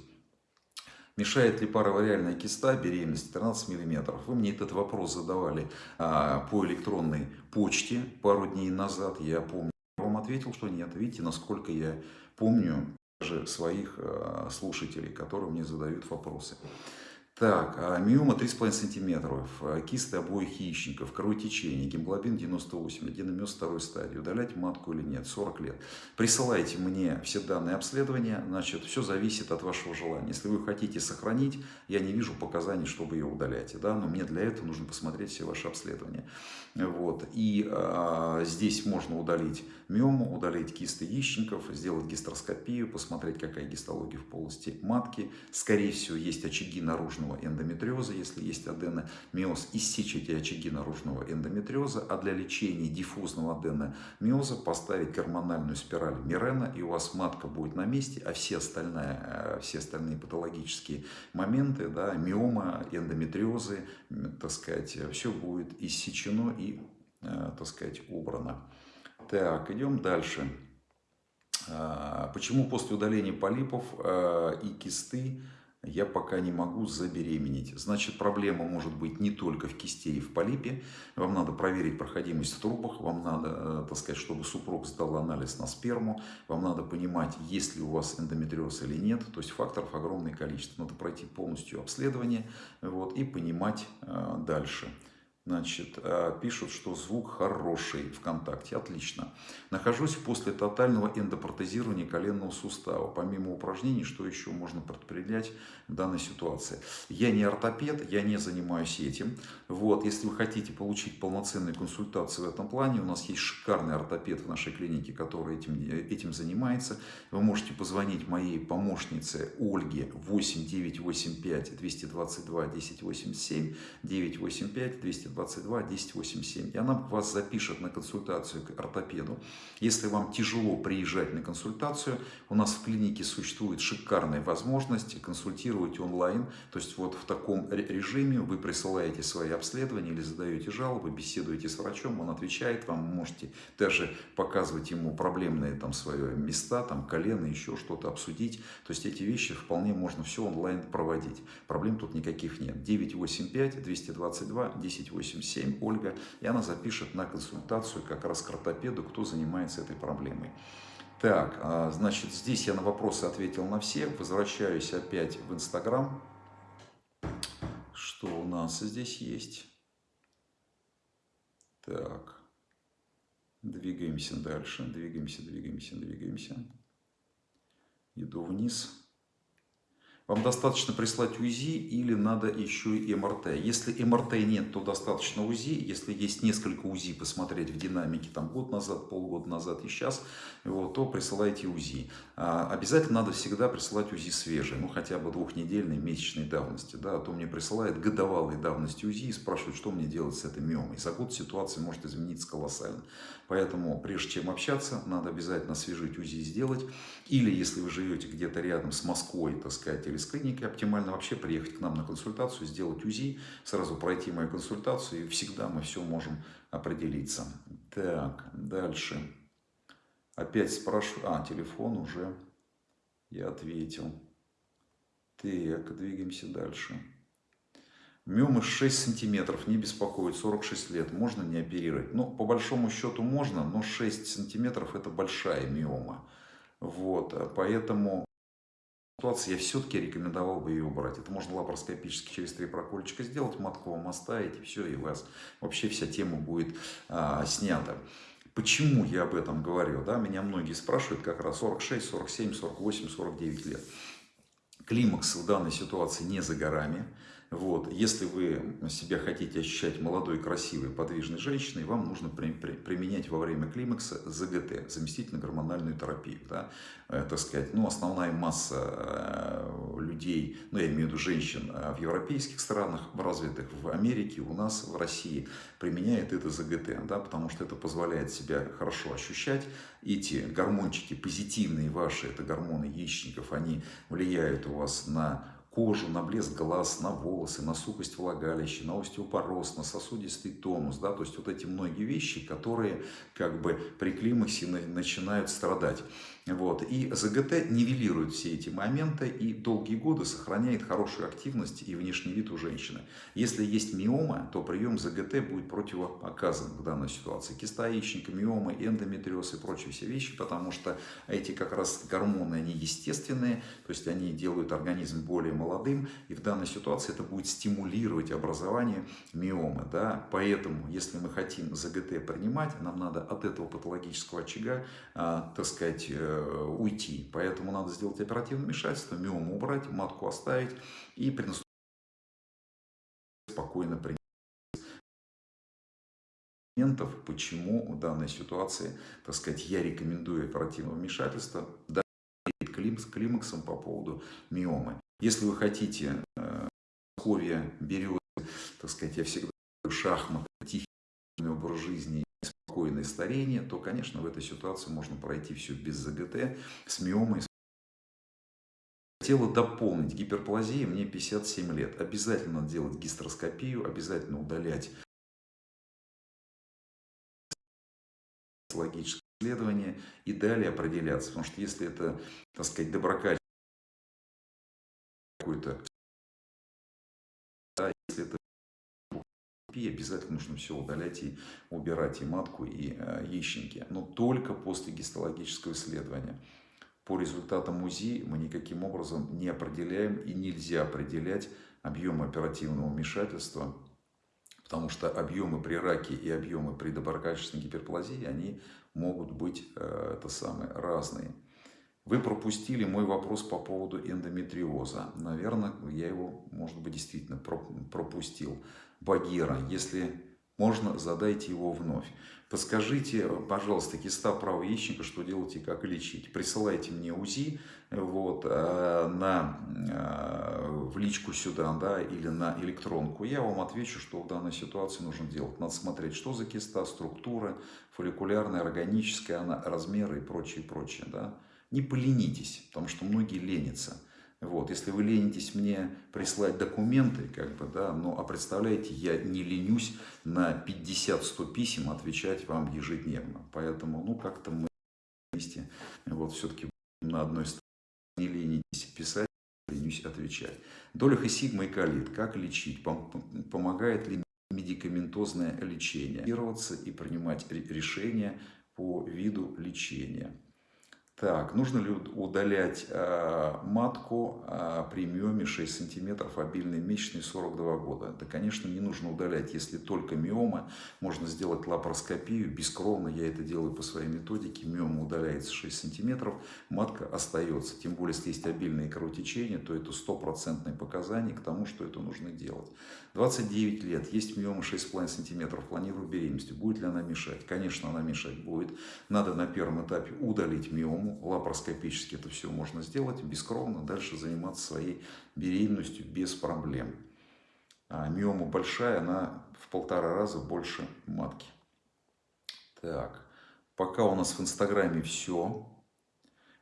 Мешает ли паровариальная киста беременности 13 мм? Вы мне этот вопрос задавали а, по электронной почте пару дней назад. Я помню, я вам ответил, что нет. Видите, насколько я помню даже своих а, слушателей, которые мне задают вопросы. Так, а миома 3,5 сантиметров, а, кисты обоих яичников, кровотечение, гемоглобин 98, аденомиоз второй стадии, удалять матку или нет, 40 лет. Присылайте мне все данные обследования, значит, все зависит от вашего желания. Если вы хотите сохранить, я не вижу показаний, чтобы ее удалять, да, но мне для этого нужно посмотреть все ваши обследования. Вот, и а, здесь можно удалить миому, удалить кисты яичников, сделать гистероскопию, посмотреть, какая гистология в полости матки. Скорее всего, есть очаги наружного эндометриоза, если есть аденомиоз, иссечь эти очаги наружного эндометриоза, а для лечения диффузного аденомиоза поставить гормональную спираль Мирена, и у вас матка будет на месте, а все остальные, э, все остальные патологические моменты, да, миома, эндометриозы, так сказать, все будет иссечено и, э, так сказать, убрано. Так, идем дальше. А, почему после удаления полипов а, и кисты я пока не могу забеременеть? Значит, проблема может быть не только в кисте и в полипе. Вам надо проверить проходимость в трубах, вам надо, э, так сказать, чтобы супруг сдал анализ на сперму, вам надо понимать, есть ли у вас эндометриоз или нет. То есть факторов огромное количество. Надо пройти полностью обследование вот, и понимать э, дальше. Значит, э, пишут, что звук хороший ВКонтакте. Отлично. Нахожусь после тотального эндопротезирования коленного сустава. Помимо упражнений, что еще можно предпринять в данной ситуации? Я не ортопед, я не занимаюсь этим. Вот, если вы хотите получить полноценную консультацию в этом плане, у нас есть шикарный ортопед в нашей клинике, который этим, этим занимается. Вы можете позвонить моей помощнице Ольге 8985 222 1087 985 222 22 1087. И она вас запишет на консультацию к ортопеду. Если вам тяжело приезжать на консультацию, у нас в клинике существует шикарная возможность консультировать онлайн. То есть вот в таком режиме вы присылаете свои обследования или задаете жалобы, беседуете с врачом, он отвечает вам, можете даже показывать ему проблемные там свои места, там колено, еще что-то обсудить. То есть эти вещи вполне можно все онлайн проводить. Проблем тут никаких нет. 985 222 1087. 87 Ольга, и она запишет на консультацию как раз к ортопеду, кто занимается этой проблемой. Так, а, значит, здесь я на вопросы ответил на все. Возвращаюсь опять в Инстаграм. Что у нас здесь есть? Так, двигаемся дальше, двигаемся, двигаемся, двигаемся. Иду вниз. Вам достаточно прислать УЗИ или надо еще и МРТ. Если МРТ нет, то достаточно УЗИ. Если есть несколько УЗИ, посмотреть в динамике там год назад, полгода назад и сейчас, вот, то присылайте УЗИ. А, обязательно надо всегда присылать УЗИ свежие, ну хотя бы двухнедельной, месячной давности. Да, а то мне присылают годовалой давности УЗИ и спрашивают, что мне делать с этой миомой. За год ситуация может измениться колоссально. Поэтому прежде чем общаться, надо обязательно освежить УЗИ сделать. Или если вы живете где-то рядом с Москвой, так сказать, или с клиникой, оптимально вообще приехать к нам на консультацию, сделать УЗИ, сразу пройти мою консультацию, и всегда мы все можем определиться. Так, дальше. Опять спрашиваю. А, телефон уже я ответил. Так, двигаемся дальше. Миомы 6 сантиметров, не беспокоит, 46 лет, можно не оперировать? Ну, по большому счету можно, но 6 сантиметров это большая миома. Вот, поэтому ситуации я все-таки рекомендовал бы ее убрать. Это можно лапароскопически через три прокольчика сделать, матку вам оставить, и все, и у вас вообще вся тема будет а, снята. Почему я об этом говорю? Да? Меня многие спрашивают как раз 46, 47, 48, 49 лет. Климакс в данной ситуации не за горами. Вот. Если вы себя хотите ощущать молодой, красивой, подвижной женщиной, вам нужно при, при, применять во время климакса ЗГТ, заместительно-гормональную терапию. Да? Э, так сказать, ну, основная масса э, людей, ну, я имею в виду женщин э, в европейских странах, в развитых, в Америке, у нас, в России, применяет это ЗГТ, да, потому что это позволяет себя хорошо ощущать. Эти гормончики позитивные ваши, это гормоны яичников, они влияют у вас на кожу, на блеск глаз, на волосы, на сухость влагалища, на остеопороз, на сосудистый тонус, да, то есть вот эти многие вещи, которые как бы при климаксе начинают страдать. Вот. И ЗГТ нивелирует все эти моменты и долгие годы сохраняет хорошую активность и внешний вид у женщины. Если есть миома, то прием ЗГТ будет противопоказан в данной ситуации. Киста яичника, миома, эндометриоз и прочие все вещи, потому что эти как раз гормоны, они естественные, то есть они делают организм более молодым, и в данной ситуации это будет стимулировать образование миомы. Да? Поэтому, если мы хотим ЗГТ принимать, нам надо от этого патологического очага, а, так сказать, э, уйти. Поэтому надо сделать оперативное вмешательство, миому убрать, матку оставить и при спокойно принять моментов, почему в данной ситуации, так сказать, я рекомендую оперативное вмешательство, да, с климаксом по поводу миомы. Если вы хотите э, сковья, березы, так сказать, я всегда шахматы, тихий образ жизни спокойное старение, то, конечно, в этой ситуации можно пройти все без ЗГТ, с миомой. Хотела дополнить гиперплазия, мне 57 лет. Обязательно делать гистероскопию, обязательно удалять логическое исследование и далее определяться. Потому что если это, так сказать, доброкачественное какой-то, да, если это обязательно нужно все удалять и убирать и матку, и э, яичники. Но только после гистологического исследования. По результатам УЗИ мы никаким образом не определяем и нельзя определять объем оперативного вмешательства, потому что объемы при раке и объемы при доброкачественной гиперплазии, они могут быть э, это самое, разные. Вы пропустили мой вопрос по поводу эндометриоза. Наверное, я его, может быть, действительно пропустил. Багира, если можно, задайте его вновь. Подскажите, пожалуйста, киста правого яичника, что делать и как лечить. Присылайте мне УЗИ вот, э, на, э, в личку сюда да, или на электронку. Я вам отвечу, что в данной ситуации нужно делать. Надо смотреть, что за киста, структура, фолликулярная, органическая, она, размеры и прочее, прочее. Да. Не поленитесь, потому что многие ленятся. Вот, если вы ленитесь мне прислать документы, как бы, да, ну, а представляете, я не ленюсь на 50-100 писем отвечать вам ежедневно. Поэтому, ну, как-то мы вместе, вот, все-таки на одной стороне не ленитесь писать, ленюсь отвечать. Долях и и калит. Как лечить? Помогает ли медикаментозное лечение? И принимать решения по виду лечения. Так, нужно ли удалять э, матку э, при миоме 6 сантиметров, обильной месячной 42 года? Да, конечно, не нужно удалять, если только миома. Можно сделать лапароскопию, бескровно, я это делаю по своей методике. Миома удаляется 6 сантиметров, матка остается. Тем более, если есть обильные кровотечения, то это стопроцентное показание к тому, что это нужно делать. 29 лет, есть миома 6,5 сантиметров, планирую беременность. Будет ли она мешать? Конечно, она мешать будет. Надо на первом этапе удалить миому. Лапароскопически это все можно сделать, бескровно. Дальше заниматься своей беременностью без проблем. А миома большая, она в полтора раза больше матки. Так, пока у нас в Инстаграме все.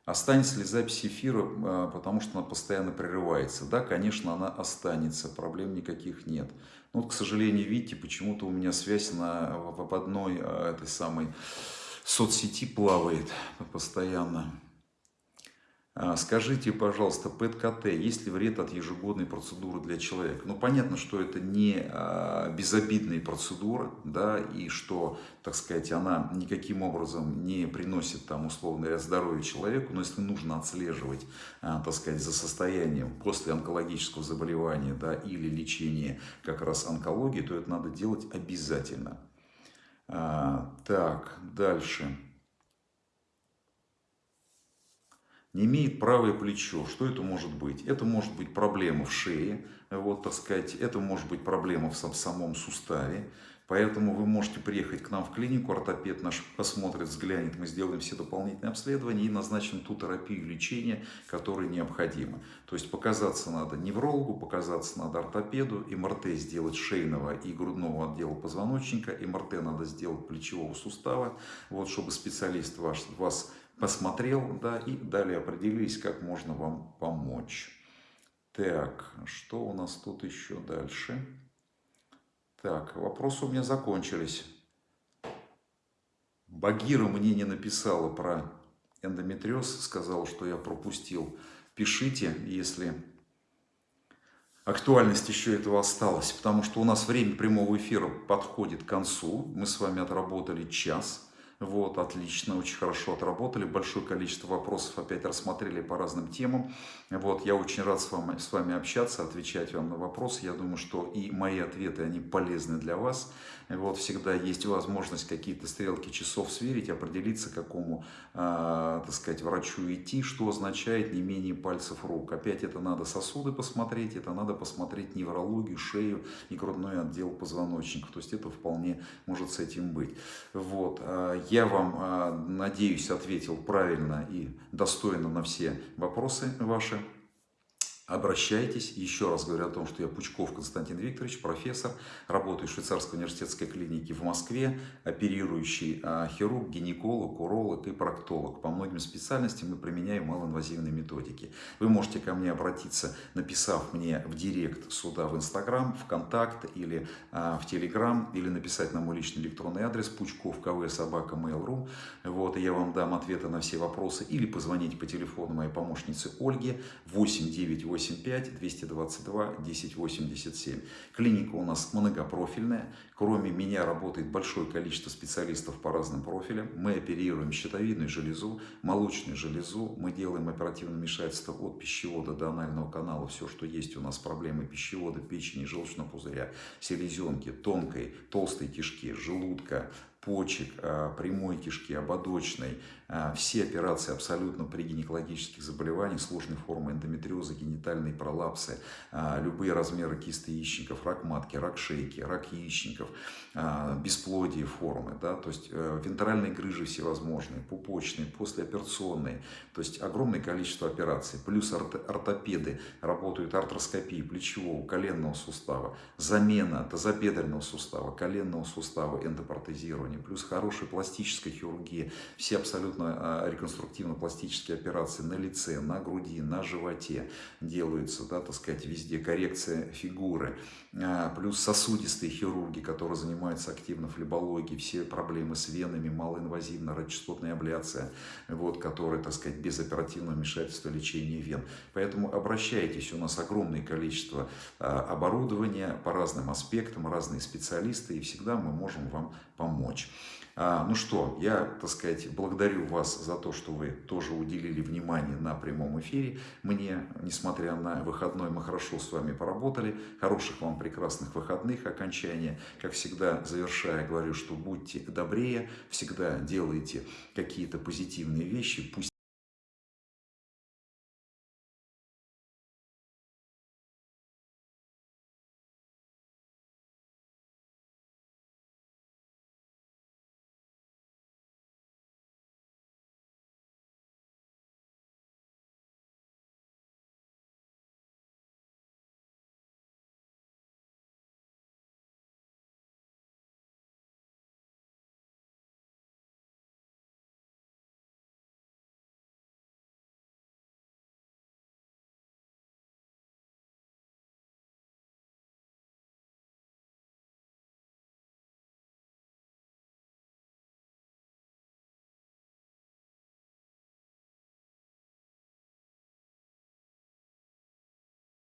Останется ли запись эфира, а, потому что она постоянно прерывается? Да, конечно, она останется, проблем никаких нет. Но, к сожалению, видите, почему-то у меня связь на, в одной а, этой самой соцсети плавает постоянно. А, скажите, пожалуйста, ПЭТ-КТ, есть ли вред от ежегодной процедуры для человека? Ну, понятно, что это не а, безобидная процедура, да, и что, так сказать, она никаким образом не приносит там условный ряд здоровья человеку, но если нужно отслеживать, а, так сказать, за состоянием после онкологического заболевания, да, или лечения как раз онкологии, то это надо делать обязательно. Так, дальше. Не имеет правое плечо. Что это может быть? Это может быть проблема в шее, вот, так сказать, это может быть проблема в самом суставе. Поэтому вы можете приехать к нам в клинику, ортопед наш посмотрит, взглянет, мы сделаем все дополнительные обследования и назначим ту терапию лечения, которая необходима. То есть показаться надо неврологу, показаться надо ортопеду, МРТ сделать шейного и грудного отдела позвоночника, МРТ надо сделать плечевого сустава, вот, чтобы специалист ваш, вас посмотрел, да, и далее определились, как можно вам помочь. Так, что у нас тут еще дальше? Так, вопросы у меня закончились. Багира мне не написала про эндометриоз, сказала, что я пропустил. Пишите, если актуальность еще этого осталась, потому что у нас время прямого эфира подходит к концу. Мы с вами отработали час. Вот, отлично, очень хорошо отработали, большое количество вопросов опять рассмотрели по разным темам. Вот, я очень рад с вами, с вами общаться, отвечать вам на вопросы. Я думаю, что и мои ответы, они полезны для вас. Вот, всегда есть возможность какие-то стрелки часов сверить, определиться, к какому, э, так сказать, врачу идти, что означает не менее пальцев рук. Опять это надо сосуды посмотреть, это надо посмотреть неврологию, шею и грудной отдел позвоночника. То есть это вполне может с этим быть. Вот, а, я вам, а, надеюсь, ответил правильно и достойно на все вопросы ваши. Обращайтесь. Еще раз говорю о том, что я Пучков Константин Викторович, профессор, работаю в швейцарской университетской клинике в Москве, оперирующий а, хирург, гинеколог, уролог и проктолог. По многим специальностям мы применяем малоинвазивные методики. Вы можете ко мне обратиться, написав мне в директ сюда в Инстаграм, в Контакт или а, в Телеграм, или написать на мой личный электронный адрес пучков кв собака mail.ru. Вот, и я вам дам ответы на все вопросы. Или позвоните по телефону моей помощнице Ольге 898 85 222 1087. Клиника у нас многопрофильная. Кроме меня работает большое количество специалистов по разным профилям. Мы оперируем щитовидную железу, молочную железу. Мы делаем оперативное вмешательство от пищевода до анального канала. Все, что есть у нас проблемы пищевода, печени, желчного пузыря, селезенки, тонкой, толстой кишки, желудка, почек, а, прямой кишки, ободочной, все операции абсолютно при гинекологических заболеваниях, сложной формы эндометриоза, генитальные пролапсы, а, любые размеры кисты яичников, рак матки, рак шейки, рак яичников, бесплодие формы, да, то есть э, вентральные грыжи всевозможные, пупочные, послеоперационные, то есть огромное количество операций, плюс ортопеды работают артроскопии плечевого, коленного сустава, замена тазобедренного сустава, коленного сустава, эндопротезирование, плюс хорошая пластическая хирургия, все абсолютно а, реконструктивно-пластические операции на лице, на груди, на животе делаются, да, так сказать, везде коррекция фигуры, а, плюс сосудистые хирурги, которые занимаются активно флебологией, все проблемы с венами, малоинвазивная радиочастотная абляция, вот, которые, так сказать, без оперативного вмешательства лечения вен. Поэтому обращайтесь, у нас огромное количество а, оборудования по разным аспектам, разные специалисты, и всегда мы можем вам помочь. А, ну что, я, так сказать, благодарю вас за то, что вы тоже уделили внимание на прямом эфире. Мне, несмотря на выходной, мы хорошо с вами поработали. Хороших вам прекрасных выходных окончания. Как всегда, завершая, говорю, что будьте добрее, всегда делайте какие-то позитивные вещи. Пусть